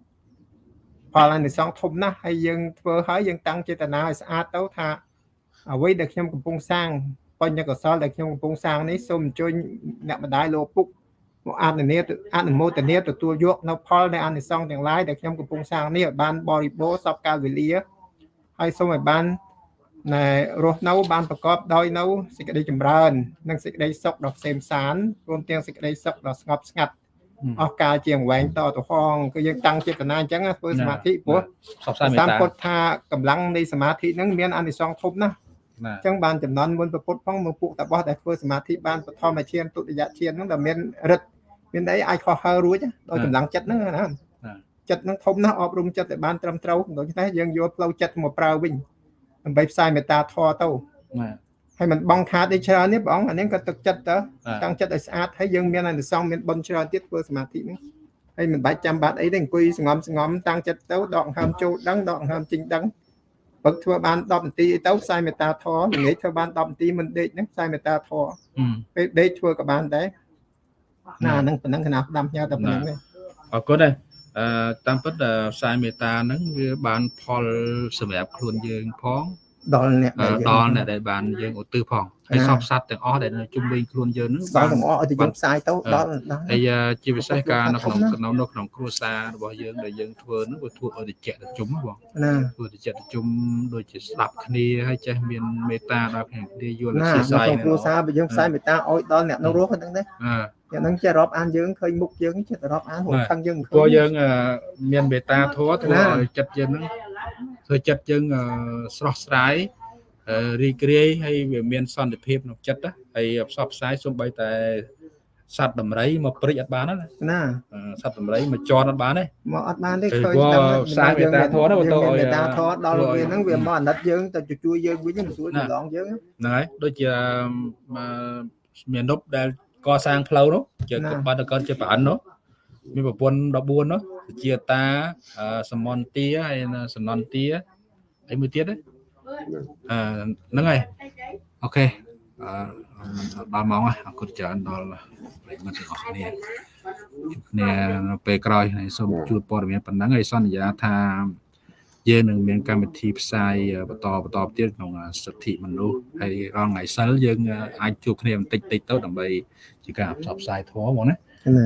C: ផលអានិសង្សធំណាស់ហើយយើងធ្វើហើយយើងតាំងចេតនាឲ្យស្អាតទៅថាអ្វីដែលខ្ញុំកំពុងសាងបញ្ញកុសលដែលខ្ញុំកំពុងសាងនេះសូមអញ្ជើញអ្នកម្ដាយលោកពុកមកអនុញ្ញាតអនុមោទនាទទួលយកនៅផលនៃអានិសង្សទាំងឡាយដែលខ្ញុំកំពុងសាងនេះឲ្យបានបរិបូរណ៍សពកាលវេលាហើយសូមឲ្យបានណែរស់នៅបានប្រកបដោយនៅសេចក្តីចម្រើន និងសេចក្តីសុខដ៏ផ្សេងផ្សានរួមទាំងសេចក្តីសុខដ៏ស្ងប់ស្ងាត់ អស់កាលជាងវែងតទៅហងគឺយើងតាំងចេតនាអញ្ចឹងណាធ្វើសមាធិព្រោះ
A: ផ្សព្វផ្សាយមេ
C: តាម
A: ត្តា
C: ពុទ្ធថាកម្លាំងនៃសមាធិហ្នឹងមានអានិសង្សធំណាស់
A: ណា
C: អញ្ចឹងបានចំណន់មុនប្រពុតផងមកពួកតបោះដែលធ្វើសមាធិបានបឋមឈានទុតិយឈានហ្នឹងដែលមានរិទ្ធមានអីអាចខុសហើរួចណាដោយកម្លាំងចិត្តហ្នឹងណាចិត្តហ្នឹងធំណាស់អប់រំចិត្តឲ្យបានត្រឹមត្រូវដូច្នេះយើងយកផ្លូវចិត្តមកប្រើវិញដើម្បីផ្សាយមេត្តាធម៌ទៅ
A: ណា
C: ហើយมันបងខាតឯច្រើននេះបងអានេះក៏ទឹកចិត្តទៅ
A: បាទ
C: តាំងចិត្តឲ្យស្អាតហើយយើងមានអានិសង្សមានបុណ្យច្រើនទៀតធ្វើសមាធិហ្នឹងហើយមិនបាច់ចាំបាច់អីទេអង្គុយស្ងំស្ងំតាំងចិត្តទៅដកដង្ហើមចូលដឹងដកដង្ហើមចេញដឹងពឹកធ្វើបាន10នាទីអីទៅផ្សាយមេត្តាធម៌ល្ងាចធ្វើបាន10នាទីមិនដេកហ្នឹងផ្សាយមេត្តាធម៌
A: ហឹម
C: ពេលដេកធ្វើក៏បានដែរណាហ្នឹងប៉ុណ្ណឹងកណាផ្ដាំផ្ញើតែប៉ុណ្ណឹងទេ
A: អរគុណដែរអឺតាមពិតអឺផ្សាយមេត្តាហ្នឹងវាបានផលសម្រាប់ខ្លួនយើងផង
C: ដល់អ្នក
A: អឺ
C: ដែលយើង
A: ដល់អ្នកដែលបានយើងឧទ្ទិសផងហើយ
C: ណា
A: សពសត្វទាំងអស់ដែលនៅជុំវិញខ្លួនយើងហ្នឹង
C: ដល់ទាំងអស់ឲ្យទៅយើងផ្សាយទៅដល់ដល់
A: ហើយអឺជាពិសេសការនៅក្នុង
C: ធំណាស់
A: ក្នុងនៅក្នុងគ្រួសាររបស់យើងដែលយើងធ្វើហ្នឹងវាធ្វើឲ្យតិចតិចជុំបង
C: ណា
A: ធ្វើតិចតិចជុំដូចជាស្ដាប់គ្នាហើយចេះមានមេត្តាដល់គ្នាគ្នាយល់
C: ណា
A: ជា
C: នៅ
A: ស្រ័យ
C: ក្នុងគ្រួសារបើយើងផ្សាយមេត្តាឲ្យដល់អ្នកនៅរស់ហ្នឹងទេ
A: អឺ
C: អ្នកហ្នឹងចេះរាប់អានយើងឃើញមុខយើងចេះតែរាប់អានហួ
A: ណា
C: ខឹងយើងមិនឃើ
A: ព្រោះ
C: ញ
A: យើងអឺមានមេត្តាធម៌ធ្វើ
C: ណា
A: ឲ្យចិត្តយើងហ្នឹង ធ្វើចិត្តយើងអឺស្រស់ស្រាយអឺរីករាយហើយវាមានសន្តិភាពក្នុងចិត្តណាហើយផ្សព្វផ្សាយសូម្បីតែសត្វដំរីមកព្រិចអត់បានទេណា
C: ណា
A: អឺសត្វដំរីមកជន់អត់បានទេ
C: មកអត់បានទេ
A: គឺ
C: ឃើញ
A: ព្រោះ
C: ដឹង
A: ផ្សាយមេត្តាធម៌ណាបើទៅឲ្យ
C: មេត្តាធម៌ដល់
A: ធ្វើឲ្យ
C: វាហ្នឹងវាមកអាណិតយើងទៅជួយយើងវិញមិនស្រួល
A: ណា
C: ច្រឡងយើង
A: ហ្នឹងហើយដូចជាអឺមាននុបដែលកសាងផ្លូវនោះជា
C: ណា
A: បាត់កនជាប្រអិននោះ មានប្រពន្ធ14នោះជាតាអឺសមន្តាហើយនិងសំណន្តាហើយមួយទៀតណាអឺហ្នឹងហើយអូខេអឺដល់ម៉ោងហើយអរគុណច្រើនដល់ប្រិយមិត្តទាំងអស់គ្នាជួបគ្នានៅពេលក្រោយហើយសូមជួបព័ត៌មានប៉ុណ្ណឹងហើយសន្យាថាយើងនឹងមានកម្មវិធីផ្សាយបន្តបន្តទៀតក្នុងសិទ្ធិមនុស្សហើយរាល់ថ្ងៃសិលយើងអាចជួបគ្នាបន្តិចតិចទៅដើម្បីជាការផ្សព្វផ្សាយធម៌ហ្មងណា
C: ណា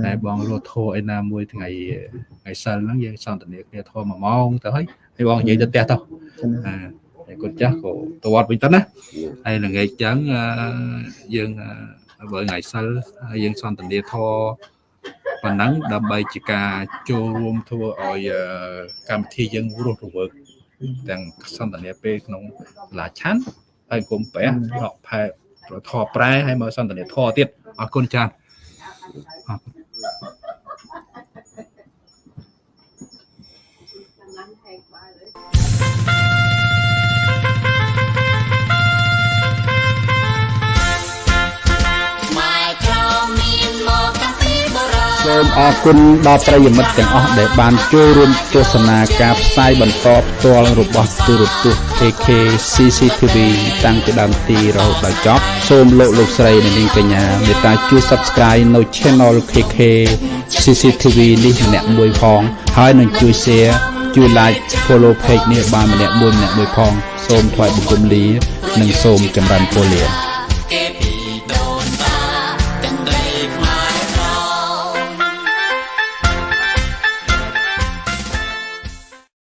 A: តែបងរត់ធរឯណាមួយថ្ងៃថ្ងៃសិលហ្នឹងយើងសន្ទនាគ្នាធរ1ម៉ោងទៅហើយហើយបងនិយាយទៅផ្ទះទៅអឺហើយគាត់ចាស់ក៏ទៅវត្តវិញទៅណាហើយល្ងាចចឹងអឺយើងអឺបើថ្ងៃសិលហើយយើងសន្ទនាធរប៉ុណ្ណឹងដើម្បីជាការចូលរួមធ្វើឲ្យអឺកម្មវិធីយើងរស់រវើកទាំងសន្ទនាពេលក្នុងសាលាឆាន់ហើយគុំប្រះរកផែធរប្រែហើយមកសន្ទនាធរទៀតអរគុណចា៎ អ សូមអរគុណដល់ប្រិយមិត្តទាំងអស់ដែលបានចូលរួមទស្សនាការផ្សាយបន្តផ្ទាល់របស់ទូរទស្សន៍ AK CCTV តាំងពីដើមទីរហូតដល់ចប់សូមលោកលោកស្រីនិងនាងកញ្ញាមេត្តាជួយ Subscribe នៅ Channel KK CCTV នេះម្នាក់មួយផងហើយនឹងជួយ Share ជួយ Like Follow Page នេះបានម្នាក់មួយម្នាក់មួយផង សូមថ្លែងបង្គំលា និងសូមចម្រើនពរលា